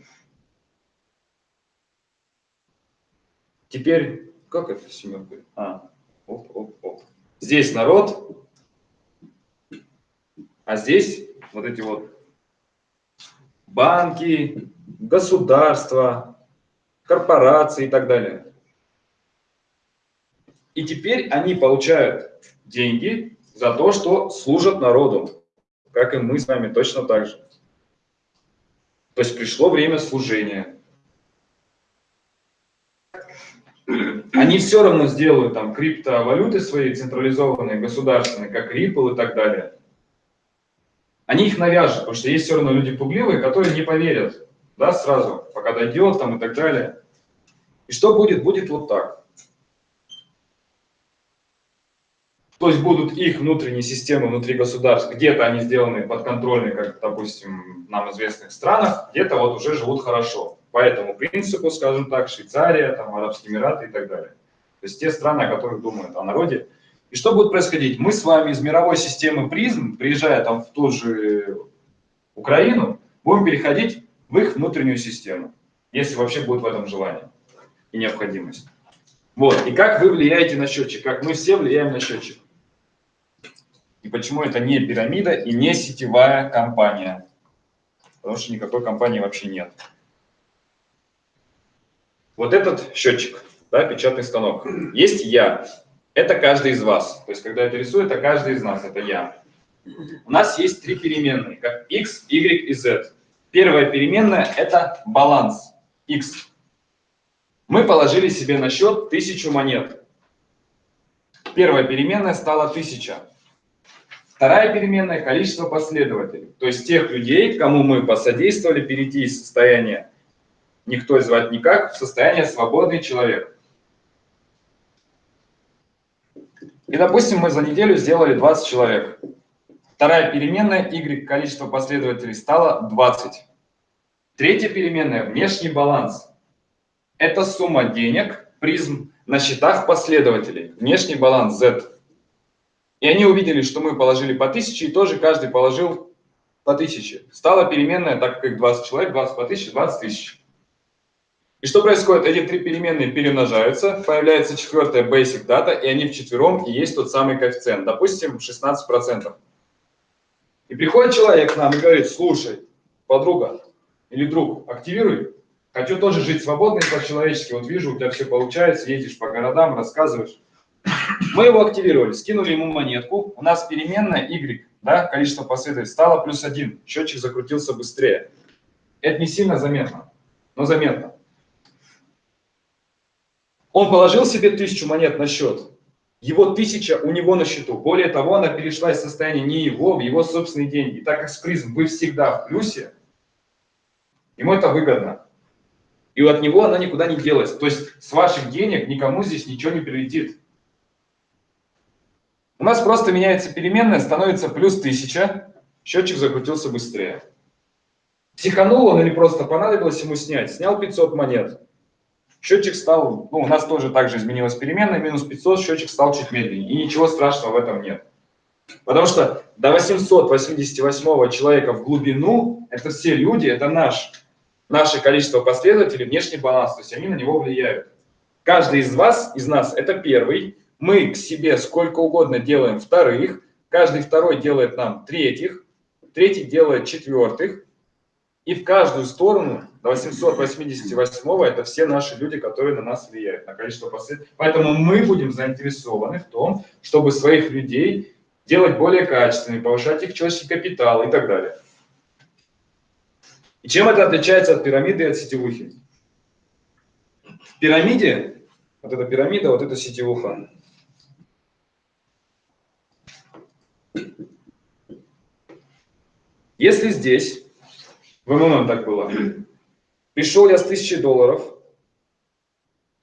Теперь, как это семерка? А, оп, оп, оп. Здесь народ, а здесь вот эти вот банки, государства, корпорации и так далее. И теперь они получают деньги за то, что служат народу, как и мы с вами точно так же. То есть пришло время служения. Они все равно сделают там криптовалюты свои централизованные, государственные, как Ripple и так далее. Они их навяжут, потому что есть все равно люди пугливые, которые не поверят, да, сразу, пока дойдет там и так далее. И что будет? Будет вот так. То есть будут их внутренние системы внутри государств, где-то они сделаны подконтрольные, как, допустим, нам известных странах, где-то вот уже живут хорошо. По этому принципу, скажем так, Швейцария, там, Арабские Эмираты и так далее. То есть те страны, о которых думают о народе. И что будет происходить? Мы с вами из мировой системы призм, приезжая там в ту же Украину, будем переходить в их внутреннюю систему, если вообще будет в этом желание и необходимость. Вот. И как вы влияете на счетчик? Как мы все влияем на счетчик? И почему это не пирамида и не сетевая компания? Потому что никакой компании вообще нет. Вот этот счетчик, да, печатный станок. Есть я. Это каждый из вас. То есть, когда это рисую, это каждый из нас, это я. У нас есть три переменные, как x, y и z. Первая переменная – это баланс, x. Мы положили себе на счет тысячу монет. Первая переменная стала тысяча. Вторая переменная – количество последователей. То есть тех людей, кому мы посодействовали перейти из состояния никто звать никак в состояние свободный человек. И, допустим, мы за неделю сделали 20 человек. Вторая переменная y, количество последователей, стало 20. Третья переменная – внешний баланс. Это сумма денег, призм, на счетах последователей. Внешний баланс z. И они увидели, что мы положили по 1000, и тоже каждый положил по 1000. Стала переменная, так как 20 человек, 20 по 1000, 20 тысяч. И что происходит? Эти три переменные перемножаются, появляется четвертая basic data, и они вчетвером и есть тот самый коэффициент, допустим, 16%. И приходит человек к нам и говорит, слушай, подруга или друг, активируй Хочу тоже жить свободно и по-человечески. Вот вижу, у тебя все получается, ездишь по городам, рассказываешь. Мы его активировали, скинули ему монетку. У нас переменная y, да, количество последователей, стало плюс один. Счетчик закрутился быстрее. Это не сильно заметно, но заметно. Он положил себе тысячу монет на счет. Его тысяча у него на счету. Более того, она перешла из состояния не его, в его собственные деньги. Так как с призм вы всегда в плюсе, ему это выгодно. И от него она никуда не делась. То есть с ваших денег никому здесь ничего не прилетит. У нас просто меняется переменная, становится плюс 1000, счетчик закрутился быстрее. Психанул он или просто понадобилось ему снять? Снял 500 монет. Счетчик стал, ну, у нас тоже также изменилась переменная, минус 500, счетчик стал чуть медленнее. И ничего страшного в этом нет. Потому что до 888 человека в глубину, это все люди, это наш, наше количество последователей, внешний баланс, то есть они на него влияют. Каждый из вас, из нас, это первый. Мы к себе сколько угодно делаем вторых, каждый второй делает нам третьих, третий делает четвертых, и в каждую сторону до 888 это все наши люди, которые на нас влияют, на количество последователей. Поэтому мы будем заинтересованы в том, чтобы своих людей делать более качественными, повышать их человеческий капитал и так далее. И чем это отличается от пирамиды и от сетевухи? В пирамиде, вот эта пирамида, вот эта сетевуха, если здесь в МММ так было. Пришел я с 1000 долларов,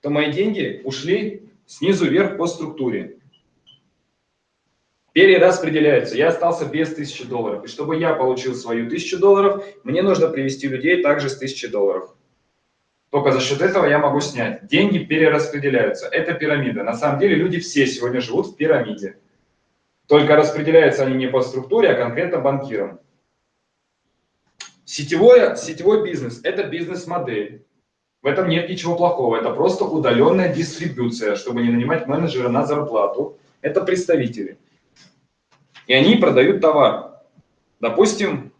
то мои деньги ушли снизу вверх по структуре. Перераспределяются. Я остался без 1000 долларов. И чтобы я получил свою 1000 долларов, мне нужно привести людей также с 1000 долларов. Только за счет этого я могу снять. Деньги перераспределяются. Это пирамида. На самом деле люди все сегодня живут в пирамиде. Только распределяются они не по структуре, а конкретно банкирам. Сетевой, сетевой бизнес – это бизнес-модель. В этом нет ничего плохого. Это просто удаленная дистрибуция, чтобы не нанимать менеджера на зарплату. Это представители. И они продают товар. Допустим,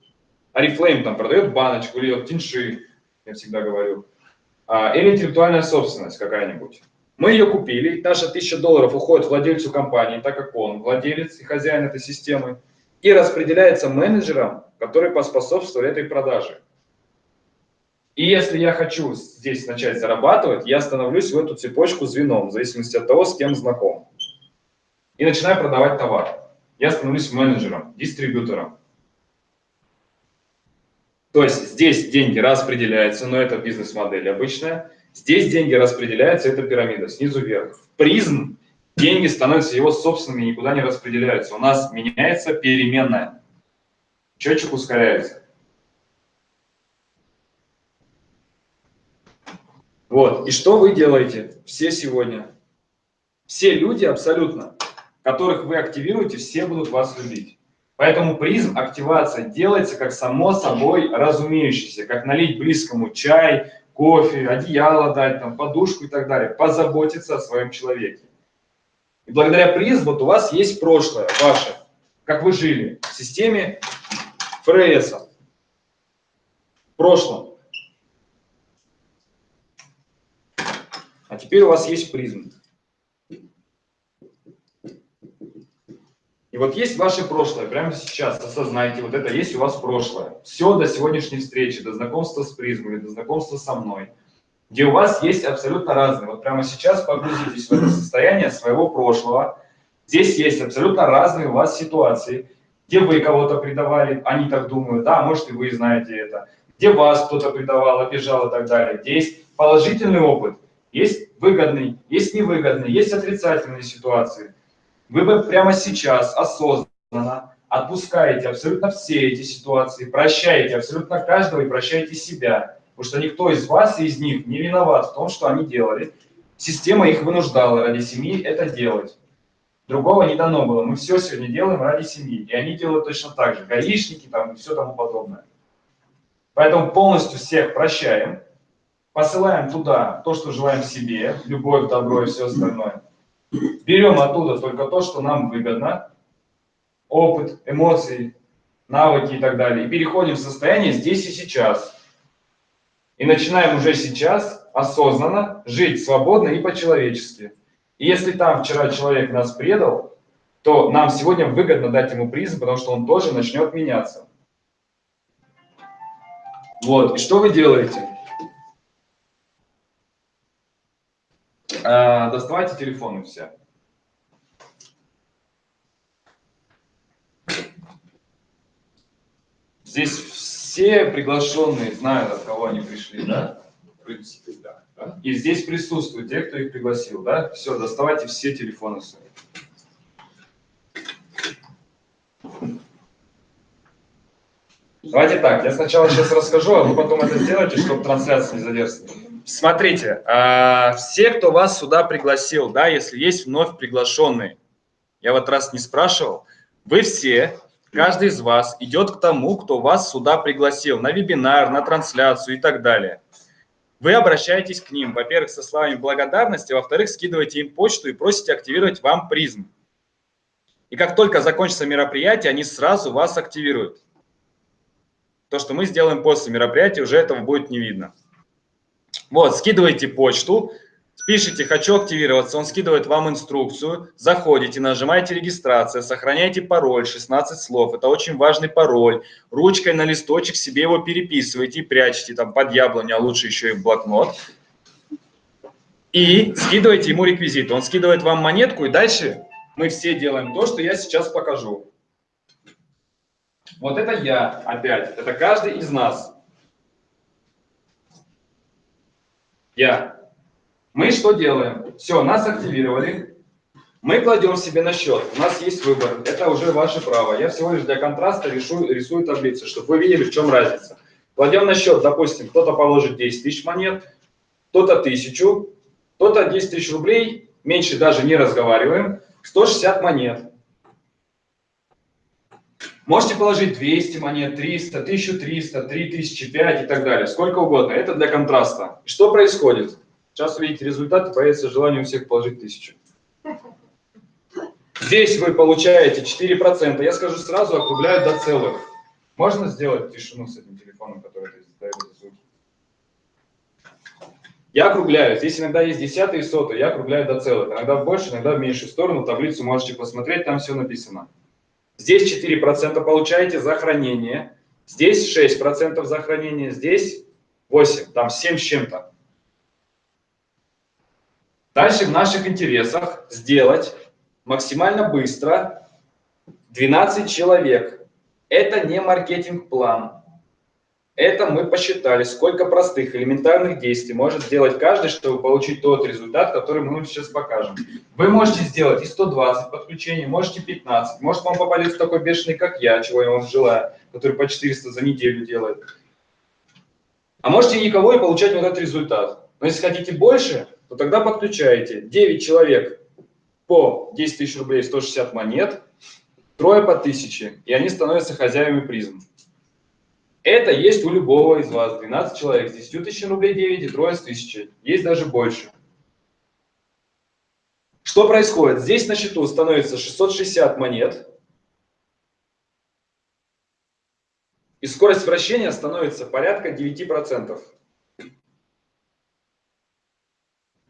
Арифлейм там продает баночку или вот Тинши, я всегда говорю. А, или интеллектуальная собственность какая-нибудь. Мы ее купили, наша 1000 долларов уходит владельцу компании, так как он владелец и хозяин этой системы, и распределяется менеджерам который поспособствовал этой продаже. И если я хочу здесь начать зарабатывать, я становлюсь в эту цепочку звеном, в зависимости от того, с кем знаком. И начинаю продавать товар. Я становлюсь менеджером, дистрибьютором. То есть здесь деньги распределяются, но это бизнес-модель обычная. Здесь деньги распределяются, это пирамида, снизу вверх. В призм деньги становятся его собственными, никуда не распределяются. У нас меняется переменная. Счетчик ускоряется. Вот, и что вы делаете все сегодня? Все люди абсолютно, которых вы активируете, все будут вас любить. Поэтому призм активация делается как само собой разумеющееся, как налить близкому чай, кофе, одеяло дать, там, подушку и так далее, позаботиться о своем человеке. И благодаря призму вот у вас есть прошлое ваше, как вы жили в системе ФРС в прошлом. А теперь у вас есть призм. И вот есть ваше прошлое, прямо сейчас осознайте, вот это есть у вас прошлое. Все до сегодняшней встречи, до знакомства с призмами, до знакомства со мной, где у вас есть абсолютно разные. Вот прямо сейчас погрузитесь в это состояние своего прошлого. Здесь есть абсолютно разные у вас ситуации где вы кого-то предавали, они так думают, да, может и вы знаете это, где вас кто-то предавал, обижал и так далее. Где есть положительный опыт, есть выгодный, есть невыгодный, есть отрицательные ситуации. Вы бы прямо сейчас осознанно отпускаете абсолютно все эти ситуации, прощаете абсолютно каждого и прощаете себя, потому что никто из вас и из них не виноват в том, что они делали. Система их вынуждала ради семьи это делать. Другого не дано было. Мы все сегодня делаем ради семьи. И они делают точно так же. Гаишники там и все тому подобное. Поэтому полностью всех прощаем. Посылаем туда то, что желаем себе. Любовь, добро и все остальное. Берем оттуда только то, что нам выгодно. Опыт, эмоции, навыки и так далее. И переходим в состояние здесь и сейчас. И начинаем уже сейчас осознанно жить свободно и по-человечески. И если там вчера человек нас предал, то нам сегодня выгодно дать ему призм, потому что он тоже начнет меняться. Вот, и что вы делаете? А, доставайте телефоны все. Здесь все приглашенные знают, от кого они пришли, да? В принципе, да. И здесь присутствуют те, кто их пригласил, да? Все, доставайте все телефоны свои. Давайте так, я сначала сейчас расскажу, а вы потом это сделаете, чтобы трансляция не задерживалась. Смотрите, а, все, кто вас сюда пригласил, да, если есть вновь приглашенные, я вот раз не спрашивал, вы все, каждый из вас идет к тому, кто вас сюда пригласил, на вебинар, на трансляцию и так далее. Вы обращаетесь к ним, во-первых, со словами благодарности, во-вторых, скидываете им почту и просите активировать вам призм. И как только закончится мероприятие, они сразу вас активируют. То, что мы сделаем после мероприятия, уже этого будет не видно. Вот, скидываете почту, пишите «хочу активироваться», он скидывает вам инструкцию, заходите, нажимаете «регистрация», сохраняйте пароль, 16 слов, это очень важный пароль, ручкой на листочек себе его переписываете и прячете там под яблоню, а лучше еще и в блокнот. И скидываете ему реквизиты, он скидывает вам монетку, и дальше мы все делаем то, что я сейчас покажу. Вот это я опять, это каждый из нас. Я. Мы что делаем? Все, нас активировали. Мы кладем себе на счет. У нас есть выбор. Это уже ваше право. Я всего лишь для контраста рисую, рисую таблицу, чтобы вы видели, в чем разница. Кладем на счет, допустим, кто-то положит 10 тысяч монет, кто-то тысячу, кто-то 10 тысяч рублей, меньше даже не разговариваем, 160 монет. Можете положить 200 монет, 300, 1300, 3000, 5 и так далее, сколько угодно. Это для контраста. Что происходит? Сейчас увидите результаты, появится желание у всех положить 1000. Здесь вы получаете 4%. Я скажу сразу, округляю до целых. Можно сделать тишину с этим телефоном, который издает звуки? Я округляю. Здесь иногда есть десятые и сотые. Я округляю до целых. Иногда в большую, иногда в меньшую сторону. Таблицу можете посмотреть, там все написано. Здесь 4% получаете за хранение. Здесь 6% за хранение. Здесь 8, там 7 с чем-то. Дальше в наших интересах сделать максимально быстро 12 человек. Это не маркетинг-план. Это мы посчитали, сколько простых элементарных действий может сделать каждый, чтобы получить тот результат, который мы сейчас покажем. Вы можете сделать и 120 подключений, можете 15. Может вам попадется такой бешеный, как я, чего я вам желаю, который по 400 за неделю делает. А можете никого и получать вот этот результат. Но если хотите больше, то тогда подключаете 9 человек по 10 тысяч рублей 160 монет, трое по 1000, и они становятся хозяевами призм. Это есть у любого из вас. 12 человек с 10 тысяч рублей 9 и трое с 1000. Есть даже больше. Что происходит? Здесь на счету становится 660 монет. И скорость вращения становится порядка 9%.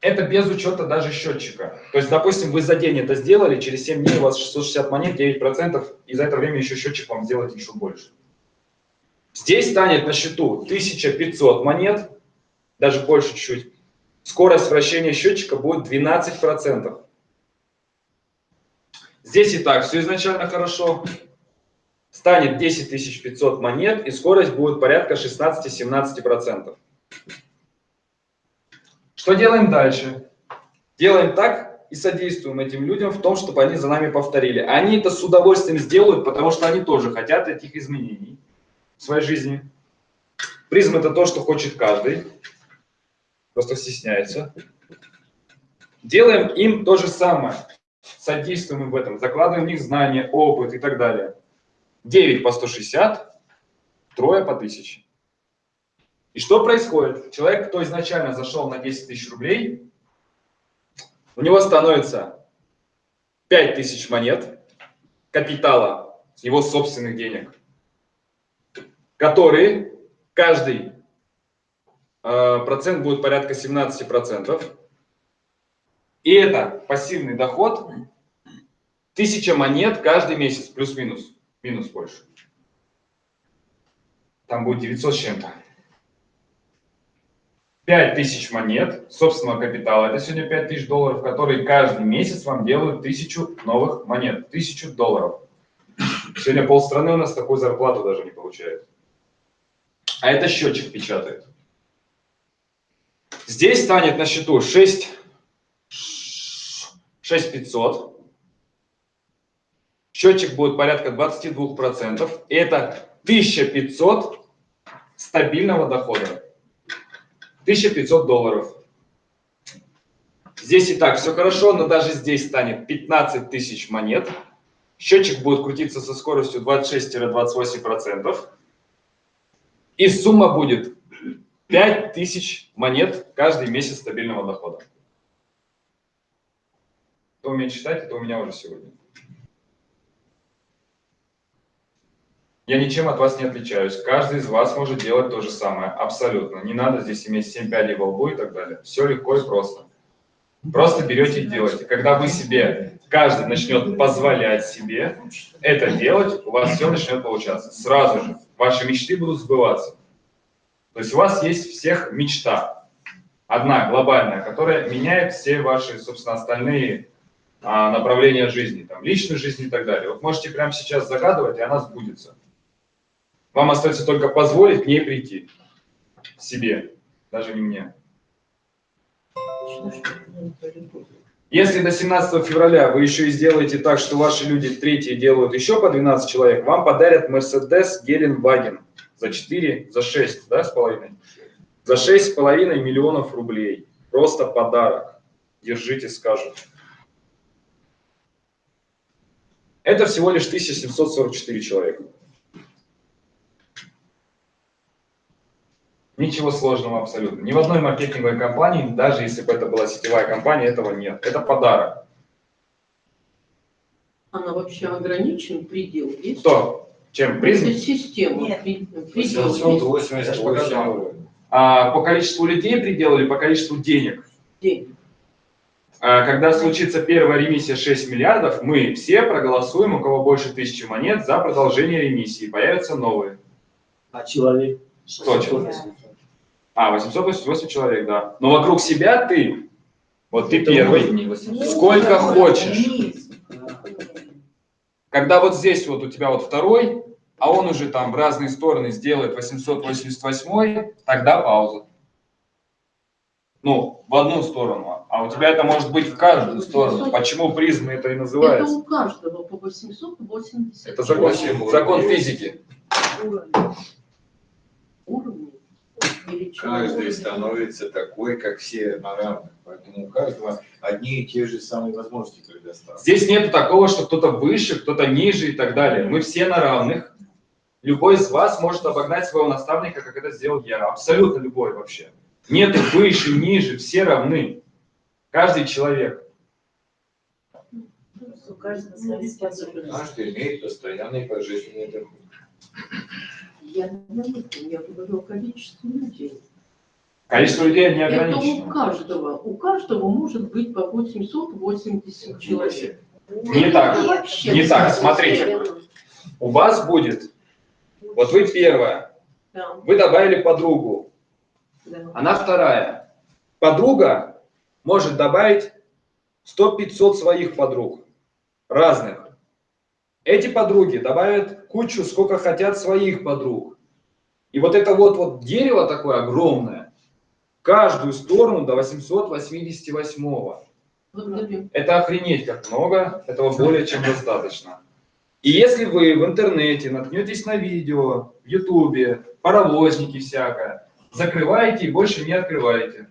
Это без учета даже счетчика. То есть, допустим, вы за день это сделали, через 7 дней у вас 660 монет, 9%, и за это время еще счетчик вам сделает еще больше. Здесь станет на счету 1500 монет, даже больше чуть-чуть. Скорость вращения счетчика будет 12%. Здесь и так все изначально хорошо. Станет 10 500 монет, и скорость будет порядка 16-17%. Что делаем дальше? Делаем так и содействуем этим людям в том, чтобы они за нами повторили. Они это с удовольствием сделают, потому что они тоже хотят этих изменений в своей жизни. Призм – это то, что хочет каждый, просто стесняется. Делаем им то же самое, содействуем им в этом, закладываем в них знания, опыт и так далее. 9 по 160, трое по 1000. И что происходит? Человек, кто изначально зашел на 10 тысяч рублей, у него становится 5 тысяч монет капитала его собственных денег, которые каждый э, процент будет порядка 17%. И это пассивный доход 1000 монет каждый месяц, плюс-минус, минус больше. Там будет 900 с чем-то. 5000 монет собственного капитала, это сегодня 5000 долларов, которые каждый месяц вам делают 1000 новых монет, 1000 долларов. Сегодня полстраны у нас такую зарплату даже не получает. А это счетчик печатает. Здесь станет на счету 6, 6500. Счетчик будет порядка 22%. И это 1500 стабильного дохода. 1500 долларов. Здесь и так все хорошо, но даже здесь станет 15 тысяч монет. Счетчик будет крутиться со скоростью 26-28%. И сумма будет 5000 монет каждый месяц стабильного дохода. Кто умеет считать, это у меня уже сегодня. Я ничем от вас не отличаюсь. Каждый из вас может делать то же самое. Абсолютно. Не надо здесь иметь 7 пядей во лбу и так далее. Все легко и просто. Просто берете и делаете. Когда вы себе, каждый начнет позволять себе это делать, у вас все начнет получаться. Сразу же. Ваши мечты будут сбываться. То есть у вас есть всех мечта. Одна глобальная, которая меняет все ваши, собственно, остальные а, направления жизни. Там, личную жизнь и так далее. Вот можете прямо сейчас загадывать, и она сбудется. Вам остается только позволить к ней прийти. Себе, даже не мне. Если до 17 февраля вы еще и сделаете так, что ваши люди третьи делают еще по 12 человек, вам подарят Mercedes Геленваген за 4, за 6, да, с половиной? За 6 с половиной миллионов рублей. Просто подарок. Держите, скажут. Это всего лишь 1744 человека. Ничего сложного абсолютно. Ни в одной маркетинговой компании, даже если бы это была сетевая компания, этого нет. Это подарок. Она вообще ограничен, предел есть? Что? Чем? Призм? Это система. Нет. Предел есть? 788. А, по количеству людей предел или по количеству денег? День. А, когда случится первая ремиссия 6 миллиардов, мы все проголосуем, у кого больше тысячи монет, за продолжение ремиссии. Появятся новые. А человек? Что человек? А, 888 человек, да. Но вокруг себя ты, вот ты первый, сколько хочешь. Когда вот здесь вот у тебя вот второй, а он уже там в разные стороны сделает 888, тогда пауза. Ну, в одну сторону. А у тебя это может быть в каждую сторону. Почему призмы это и Это называется? у каждого по 880. Это закон, закон физики. Уровни. Величина Каждый становится такой, как все на равных. Поэтому у каждого одни и те же самые возможности предоставлены. Здесь нет такого, что кто-то выше, кто-то ниже и так далее. Мы все на равных. Любой из вас может обогнать своего наставника, как это сделал я. Абсолютно любой вообще. Нет выше, ниже, все равны. Каждый человек. У каждого своя способность. Каждый имеет постоянный пожизненный доход. Я не я говорю о количестве людей. Количество людей не Это у ограничено. каждого. У каждого может быть по 880 человек. Не так. Это вообще Не так, смотрите. У вас будет, вот вы первая, Да, вы добавили подругу, да. она вторая. Подруга может добавить 100-500 своих подруг, разных. Эти подруги добавят кучу, сколько хотят своих подруг. И вот это вот, вот дерево такое огромное, каждую сторону до 888. Благодарю. Это охренеть как много, этого более чем достаточно. И если вы в интернете наткнетесь на видео, в ютубе, паровозники всякое, закрываете и больше не открываете.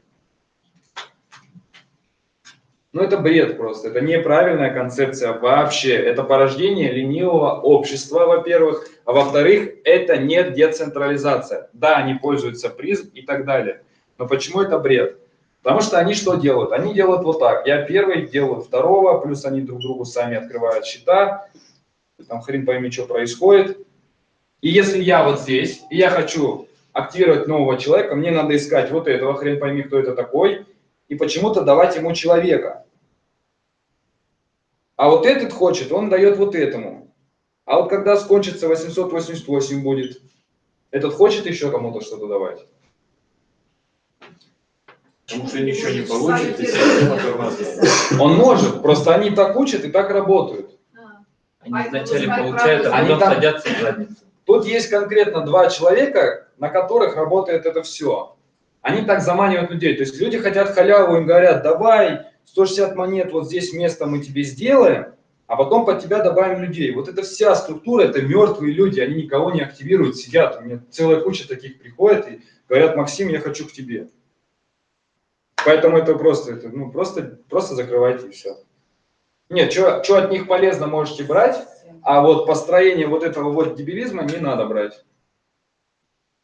Ну это бред просто, это неправильная концепция вообще. Это порождение ленивого общества, во-первых, а во-вторых, это не децентрализация. Да, они пользуются призм и так далее. Но почему это бред? Потому что они что делают? Они делают вот так. Я первый, делаю второго, плюс они друг другу сами открывают счета. Там хрен пойми, что происходит. И если я вот здесь, и я хочу активировать нового человека, мне надо искать вот этого, хрен пойми, кто это такой, и почему-то давать ему человека. А вот этот хочет, он дает вот этому. А вот когда скончится 888 будет, этот хочет еще кому-то что-то давать. Потому что ничего не получит, и система тормозит. Он может, просто они так учат и так работают. Они вначале получают, а потом там- садятся в задницу. Тут есть конкретно два человека, на которых работает это все. Они так заманивают людей. То есть люди хотят халяву, им говорят, давай 160 монет, вот здесь место мы тебе сделаем, а потом под тебя добавим людей. Вот это вся структура, это мертвые люди, они никого не активируют, сидят. У меня целая куча таких приходит и говорят, Максим, я хочу к тебе. Поэтому это просто, это, ну, просто, просто закрывайте и все. Нет, что от них полезно можете брать, а вот построение вот этого вот дебилизма не надо брать.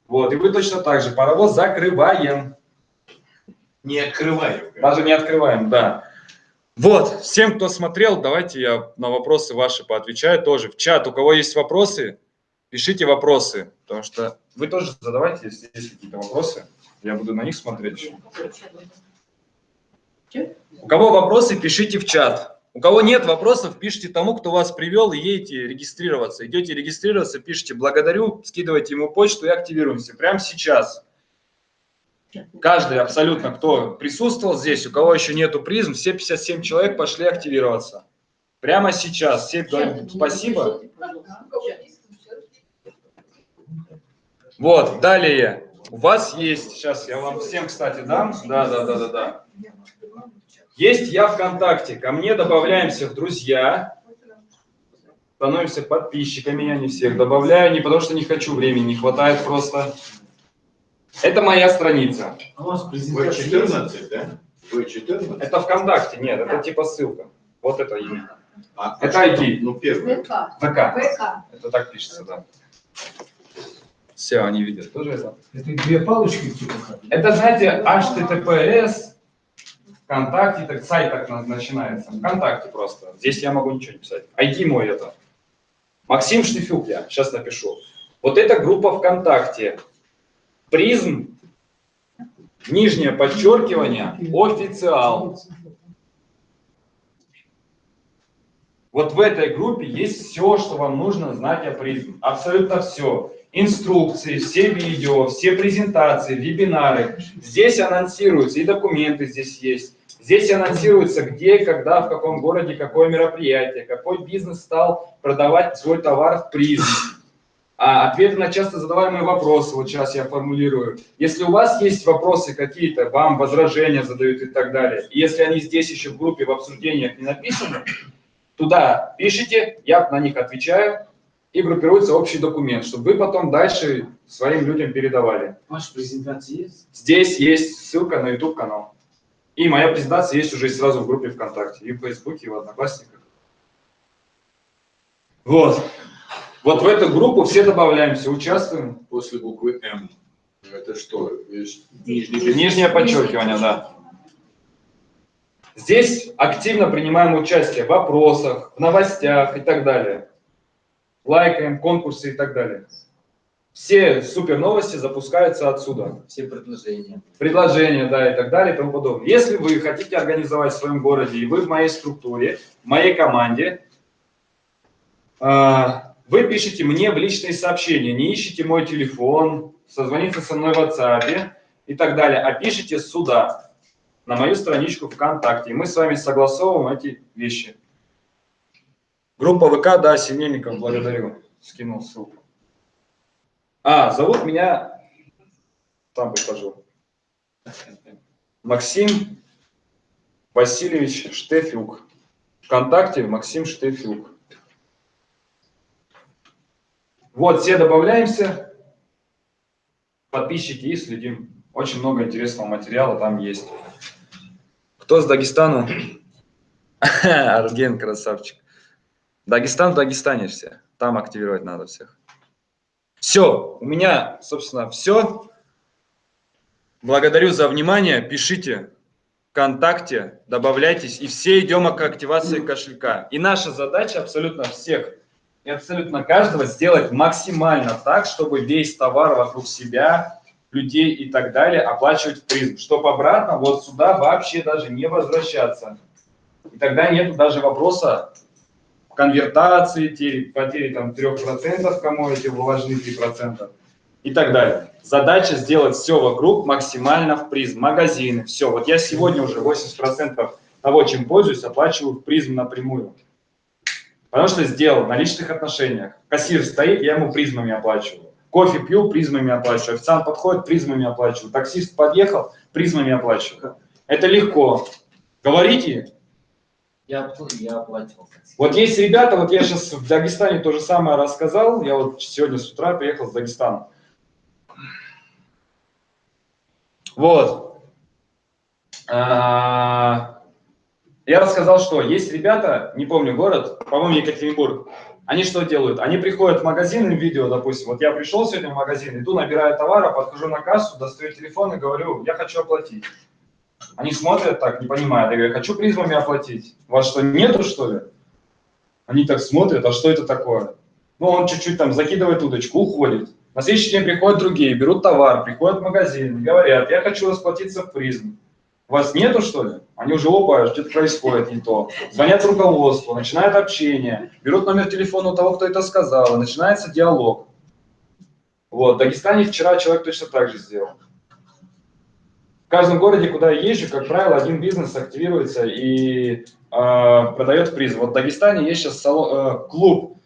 Вот, и вы точно так же паровоз закрываем. Не открываем. Даже не открываем, да. Вот, всем, кто смотрел, давайте я на вопросы ваши поотвечаю тоже. В чат, у кого есть вопросы, пишите вопросы, потому что вы тоже задавайте, если есть какие-то вопросы. Я буду на них смотреть. У кого вопросы, пишите в чат. У кого нет вопросов, пишите тому, кто вас привел, и едете регистрироваться. Идете регистрироваться, пишите «благодарю», скидывайте ему почту и активируемся. Прямо сейчас. Каждый абсолютно, кто присутствовал здесь, у кого еще нету призм, все 57 человек пошли активироваться. Прямо сейчас. Все говорим спасибо. Вот, далее. У вас есть, сейчас я вам всем, кстати, дам. Да, да, да, да, да. Есть я ВКонтакте. Ко мне добавляемся в друзья. Становимся подписчиками, я не всех добавляю, не потому что не хочу, времени не хватает просто. Это моя страница. А у вас Вы презентация 14, да? Вы 14? Это ВКонтакте, нет, это типа ссылка. Вот это имя. А, Это что ID. Ну, первый. ВК. ВК. ВК. Это так пишется, да. Все, они видят тоже это. Это две палочки типа? Это, знаете, HTTPS, ВКонтакте, так, сайт так на- начинается. ВКонтакте просто. Здесь я могу ничего не писать. ID мой это. Максим Штифюк я, сейчас напишу. Вот эта группа ВКонтакте. Призм, нижнее подчеркивание, официал. Вот в этой группе есть все, что вам нужно знать о призм. Абсолютно все. Инструкции, все видео, все презентации, вебинары. Здесь анонсируются, и документы здесь есть. Здесь анонсируется, где, когда, в каком городе, какое мероприятие, какой бизнес стал продавать свой товар в призм. А ответы на часто задаваемые вопросы, вот сейчас я формулирую. Если у вас есть вопросы какие-то, вам возражения задают и так далее, и если они здесь еще в группе, в обсуждениях не написаны, туда пишите, я на них отвечаю, и группируется общий документ, чтобы вы потом дальше своим людям передавали. Ваша презентация есть? Здесь есть ссылка на YouTube-канал. И моя презентация есть уже сразу в группе ВКонтакте, и в Фейсбуке, и в Одноклассниках. Вот. Вот в эту группу все добавляемся, участвуем. После буквы М. Это что? Нижний Нижнее подчеркивание, да. Здесь активно принимаем участие в вопросах, в новостях и так далее. Лайкаем, конкурсы и так далее. Все супер новости запускаются отсюда. Все предложения. предложения, да, и так далее и тому подобное. Если вы хотите организовать в своем городе, и вы в моей структуре, в моей команде, а, вы пишите мне в личные сообщения, не ищите мой телефон, созвониться со мной в WhatsApp и так далее, а пишите сюда, на мою страничку ВКонтакте, и мы с вами согласовываем эти вещи. Группа ВК, да, Синельников, благодарю, скинул ссылку. А, зовут меня, там покажу. Максим Васильевич Штефюк. Вконтакте Максим Штефюк. Вот, все добавляемся, подписчики и следим. Очень много интересного материала там есть. Кто с Дагестана? Арген, красавчик. Дагестан в Дагестане все. Там активировать надо всех. Все, у меня, собственно, все. Благодарю за внимание. Пишите ВКонтакте, добавляйтесь, и все идем к активации кошелька. И наша задача абсолютно всех и абсолютно каждого сделать максимально так, чтобы весь товар вокруг себя людей и так далее оплачивать в призм, чтобы обратно вот сюда вообще даже не возвращаться. И тогда нет даже вопроса конвертации, потери, там 3%, кому эти вложены 3% и так далее. Задача сделать все вокруг максимально в Prizm. Магазины, все. Вот я сегодня уже 80% того, чем пользуюсь, оплачиваю в Prizm напрямую. Потому что сделал на личных отношениях. Кассир стоит, я ему призмами оплачиваю. Кофе пью, призмами оплачиваю. Официант подходит, призмами оплачиваю. Таксист подъехал, призмами оплачиваю. Это легко. Говорите. Я, я оплачивал. Вот есть ребята, вот я сейчас в Дагестане то же самое рассказал. Я вот сегодня с утра приехал с Дагестана. Вот. А, Я рассказал, что есть ребята, не помню город, по-моему, Екатеринбург. Они что делают? Они приходят в магазин, видео, допустим, вот я пришел сегодня в магазин, иду, набираю товара, подхожу на кассу, достаю телефон и говорю, я хочу оплатить. Они смотрят так, не понимая, я говорю, хочу призмами оплатить. У вас что, нету, что ли? Они так смотрят, а что это такое? Ну, он чуть-чуть там закидывает удочку, уходит. На следующий день приходят другие, берут товар, приходят в магазин, говорят, я хочу расплатиться в призм. Вас нету, что ли? Они уже, опа, что-то происходит не то. Звонят руководству, начинают общение, берут номер телефона у того, кто это сказал, начинается диалог. Вот, в Дагестане вчера человек точно так же сделал. В каждом городе, куда я езжу, как правило, один бизнес активируется и э, продает приз. Вот в Дагестане есть сейчас салон, э, клуб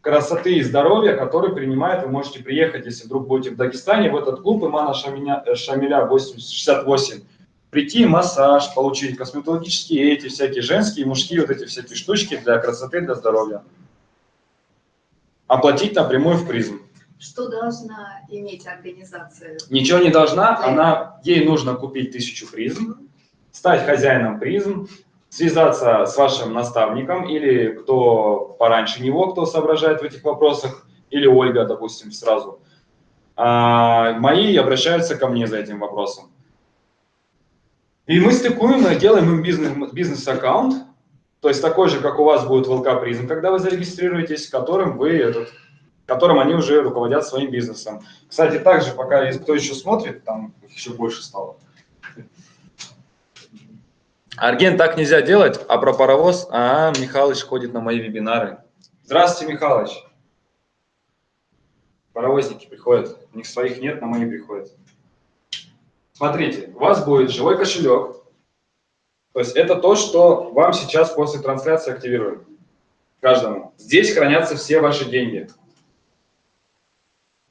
красоты и здоровья, который принимает, вы можете приехать, если вдруг будете в Дагестане, в этот клуб Имана Шамиля, Шамиля 868, прийти, массаж получить, косметологические эти всякие женские, мужские вот эти всякие штучки для красоты, для здоровья. Оплатить напрямую в призм. Что должна иметь организация? Ничего не должна, она, ей нужно купить тысячу призм, стать хозяином призм, связаться с вашим наставником или кто пораньше него, кто соображает в этих вопросах, или Ольга, допустим, сразу. А мои обращаются ко мне за этим вопросом. И мы стыкуем, и делаем им бизнес- бизнес-аккаунт, то есть такой же, как у вас будет в ЛК Призм, когда вы зарегистрируетесь, которым вы этот, которым они уже руководят своим бизнесом. Кстати, также, пока есть кто еще смотрит, там их еще больше стало. Арген, так нельзя делать, а про паровоз, а, Михалыч ходит на мои вебинары. Здравствуйте, Михалыч. Паровозники приходят, у них своих нет, на мои приходят. Смотрите, у вас будет живой кошелек, то есть это то, что вам сейчас после трансляции активируем, каждому. Здесь хранятся все ваши деньги.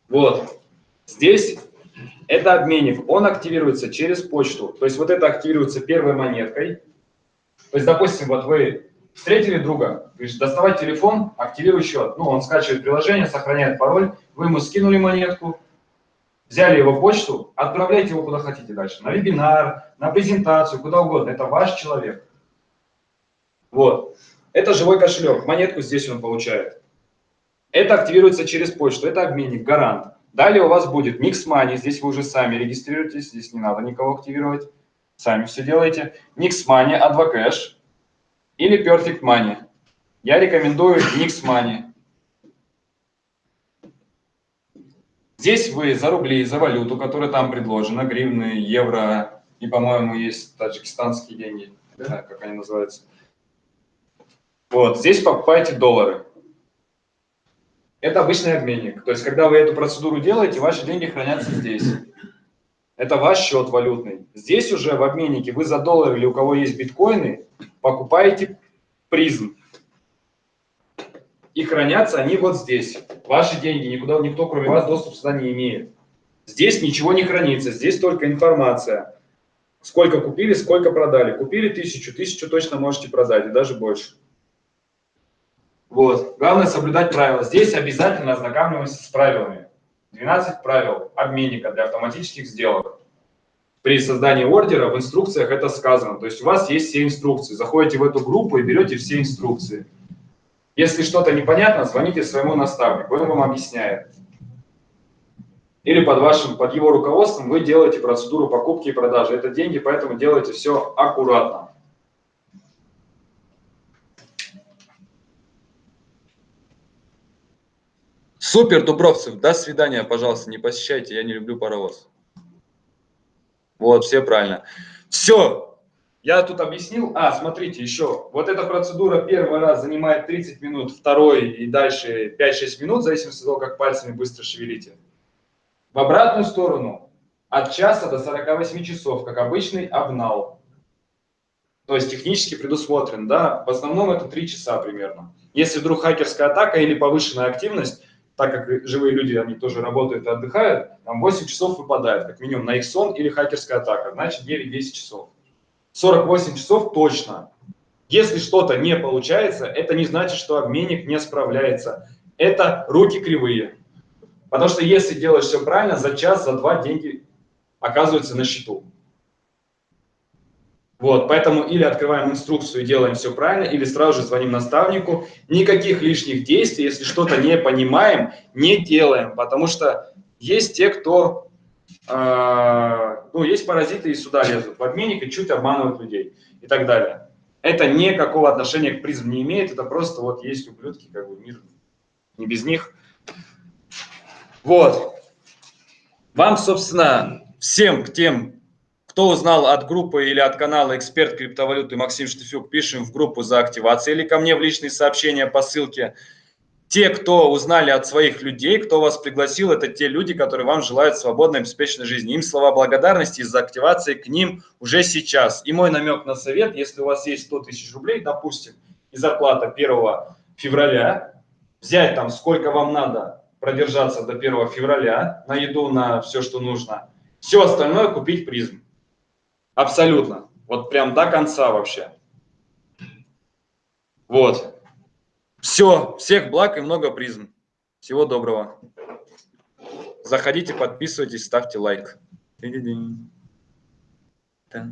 Вот, здесь это обменник, он активируется через почту. То есть вот это активируется первой монеткой. То есть, допустим, вот вы встретили друга, говоришь, доставай телефон, активируй счет. Ну, он скачивает приложение, сохраняет пароль, вы ему скинули монетку, взяли его почту, отправляйте его куда хотите дальше. На вебинар, на презентацию, куда угодно. Это ваш человек. Вот. Это живой кошелек. Монетку здесь он получает. Это активируется через почту. Это обменник, гарант. Далее у вас будет Mix Money, здесь вы уже сами регистрируетесь, здесь не надо никого активировать, сами все делаете. Nix Money, Advocash или Perfect Money. Я рекомендую Nix Money. Здесь вы за рубли, за валюту, которая там предложена, гривны, евро и, по-моему, есть таджикистанские деньги, знаю, как они называются. Вот, здесь покупаете доллары. Это обычный обменник. То есть, когда вы эту процедуру делаете, ваши деньги хранятся здесь. Это ваш счет валютный. Здесь уже в обменнике вы за доллар или у кого есть биткоины, покупаете призм. И хранятся они вот здесь. Ваши деньги, никуда никто кроме вас доступ сюда не имеет. Здесь ничего не хранится, здесь только информация. Сколько купили, сколько продали. Купили тысячу, тысячу точно можете продать, и даже больше. Вот. Главное соблюдать правила. Здесь обязательно ознакомливаемся с правилами. 12 правил обменника для автоматических сделок. При создании ордера в инструкциях это сказано. То есть у вас есть все инструкции. Заходите в эту группу и берете все инструкции. Если что-то непонятно, звоните своему наставнику, он вам объясняет. Или под, вашим, под его руководством вы делаете процедуру покупки и продажи. Это деньги, поэтому делайте все аккуратно. Супер, Дубровцев, до свидания, пожалуйста, не посещайте, я не люблю паровоз. Вот, все правильно. Все, я тут объяснил. А, смотрите, еще, вот эта процедура первый раз занимает 30 минут, второй и дальше 5-6 минут, в зависимости от того, как пальцами быстро шевелите. В обратную сторону от часа до 48 часов, как обычный обнал. То есть технически предусмотрен, да, в основном это 3 часа примерно. Если вдруг хакерская атака или повышенная активность, так как живые люди, они тоже работают и отдыхают, там 8 часов выпадает, как минимум, на их сон или хакерская атака, значит 9-10 часов. 48 часов точно. Если что-то не получается, это не значит, что обменник не справляется. Это руки кривые. Потому что если делаешь все правильно, за час, за два деньги оказываются на счету. Вот, поэтому или открываем инструкцию и делаем все правильно, или сразу же звоним наставнику. Никаких лишних действий, если что-то не понимаем, не делаем, потому что есть те, кто, э, ну, есть паразиты и сюда лезут в обменник и чуть обманывают людей и так далее. Это никакого отношения к призм не имеет, это просто вот есть ублюдки, как бы мир не без них. Вот. Вам, собственно, всем к тем кто узнал от группы или от канала «Эксперт криптовалюты» Максим Штефюк, пишем в группу за активацией или ко мне в личные сообщения по ссылке. Те, кто узнали от своих людей, кто вас пригласил, это те люди, которые вам желают свободной, обеспеченной жизни. Им слова благодарности из-за активации к ним уже сейчас. И мой намек на совет, если у вас есть 100 тысяч рублей, допустим, и зарплата 1 февраля, взять там сколько вам надо продержаться до 1 февраля на еду, на все, что нужно, все остальное купить призм. Абсолютно. Вот прям до конца вообще. Вот. Все. Всех благ и много призм. Всего доброго. Заходите, подписывайтесь, ставьте лайк. Ты-ди-динь. Та.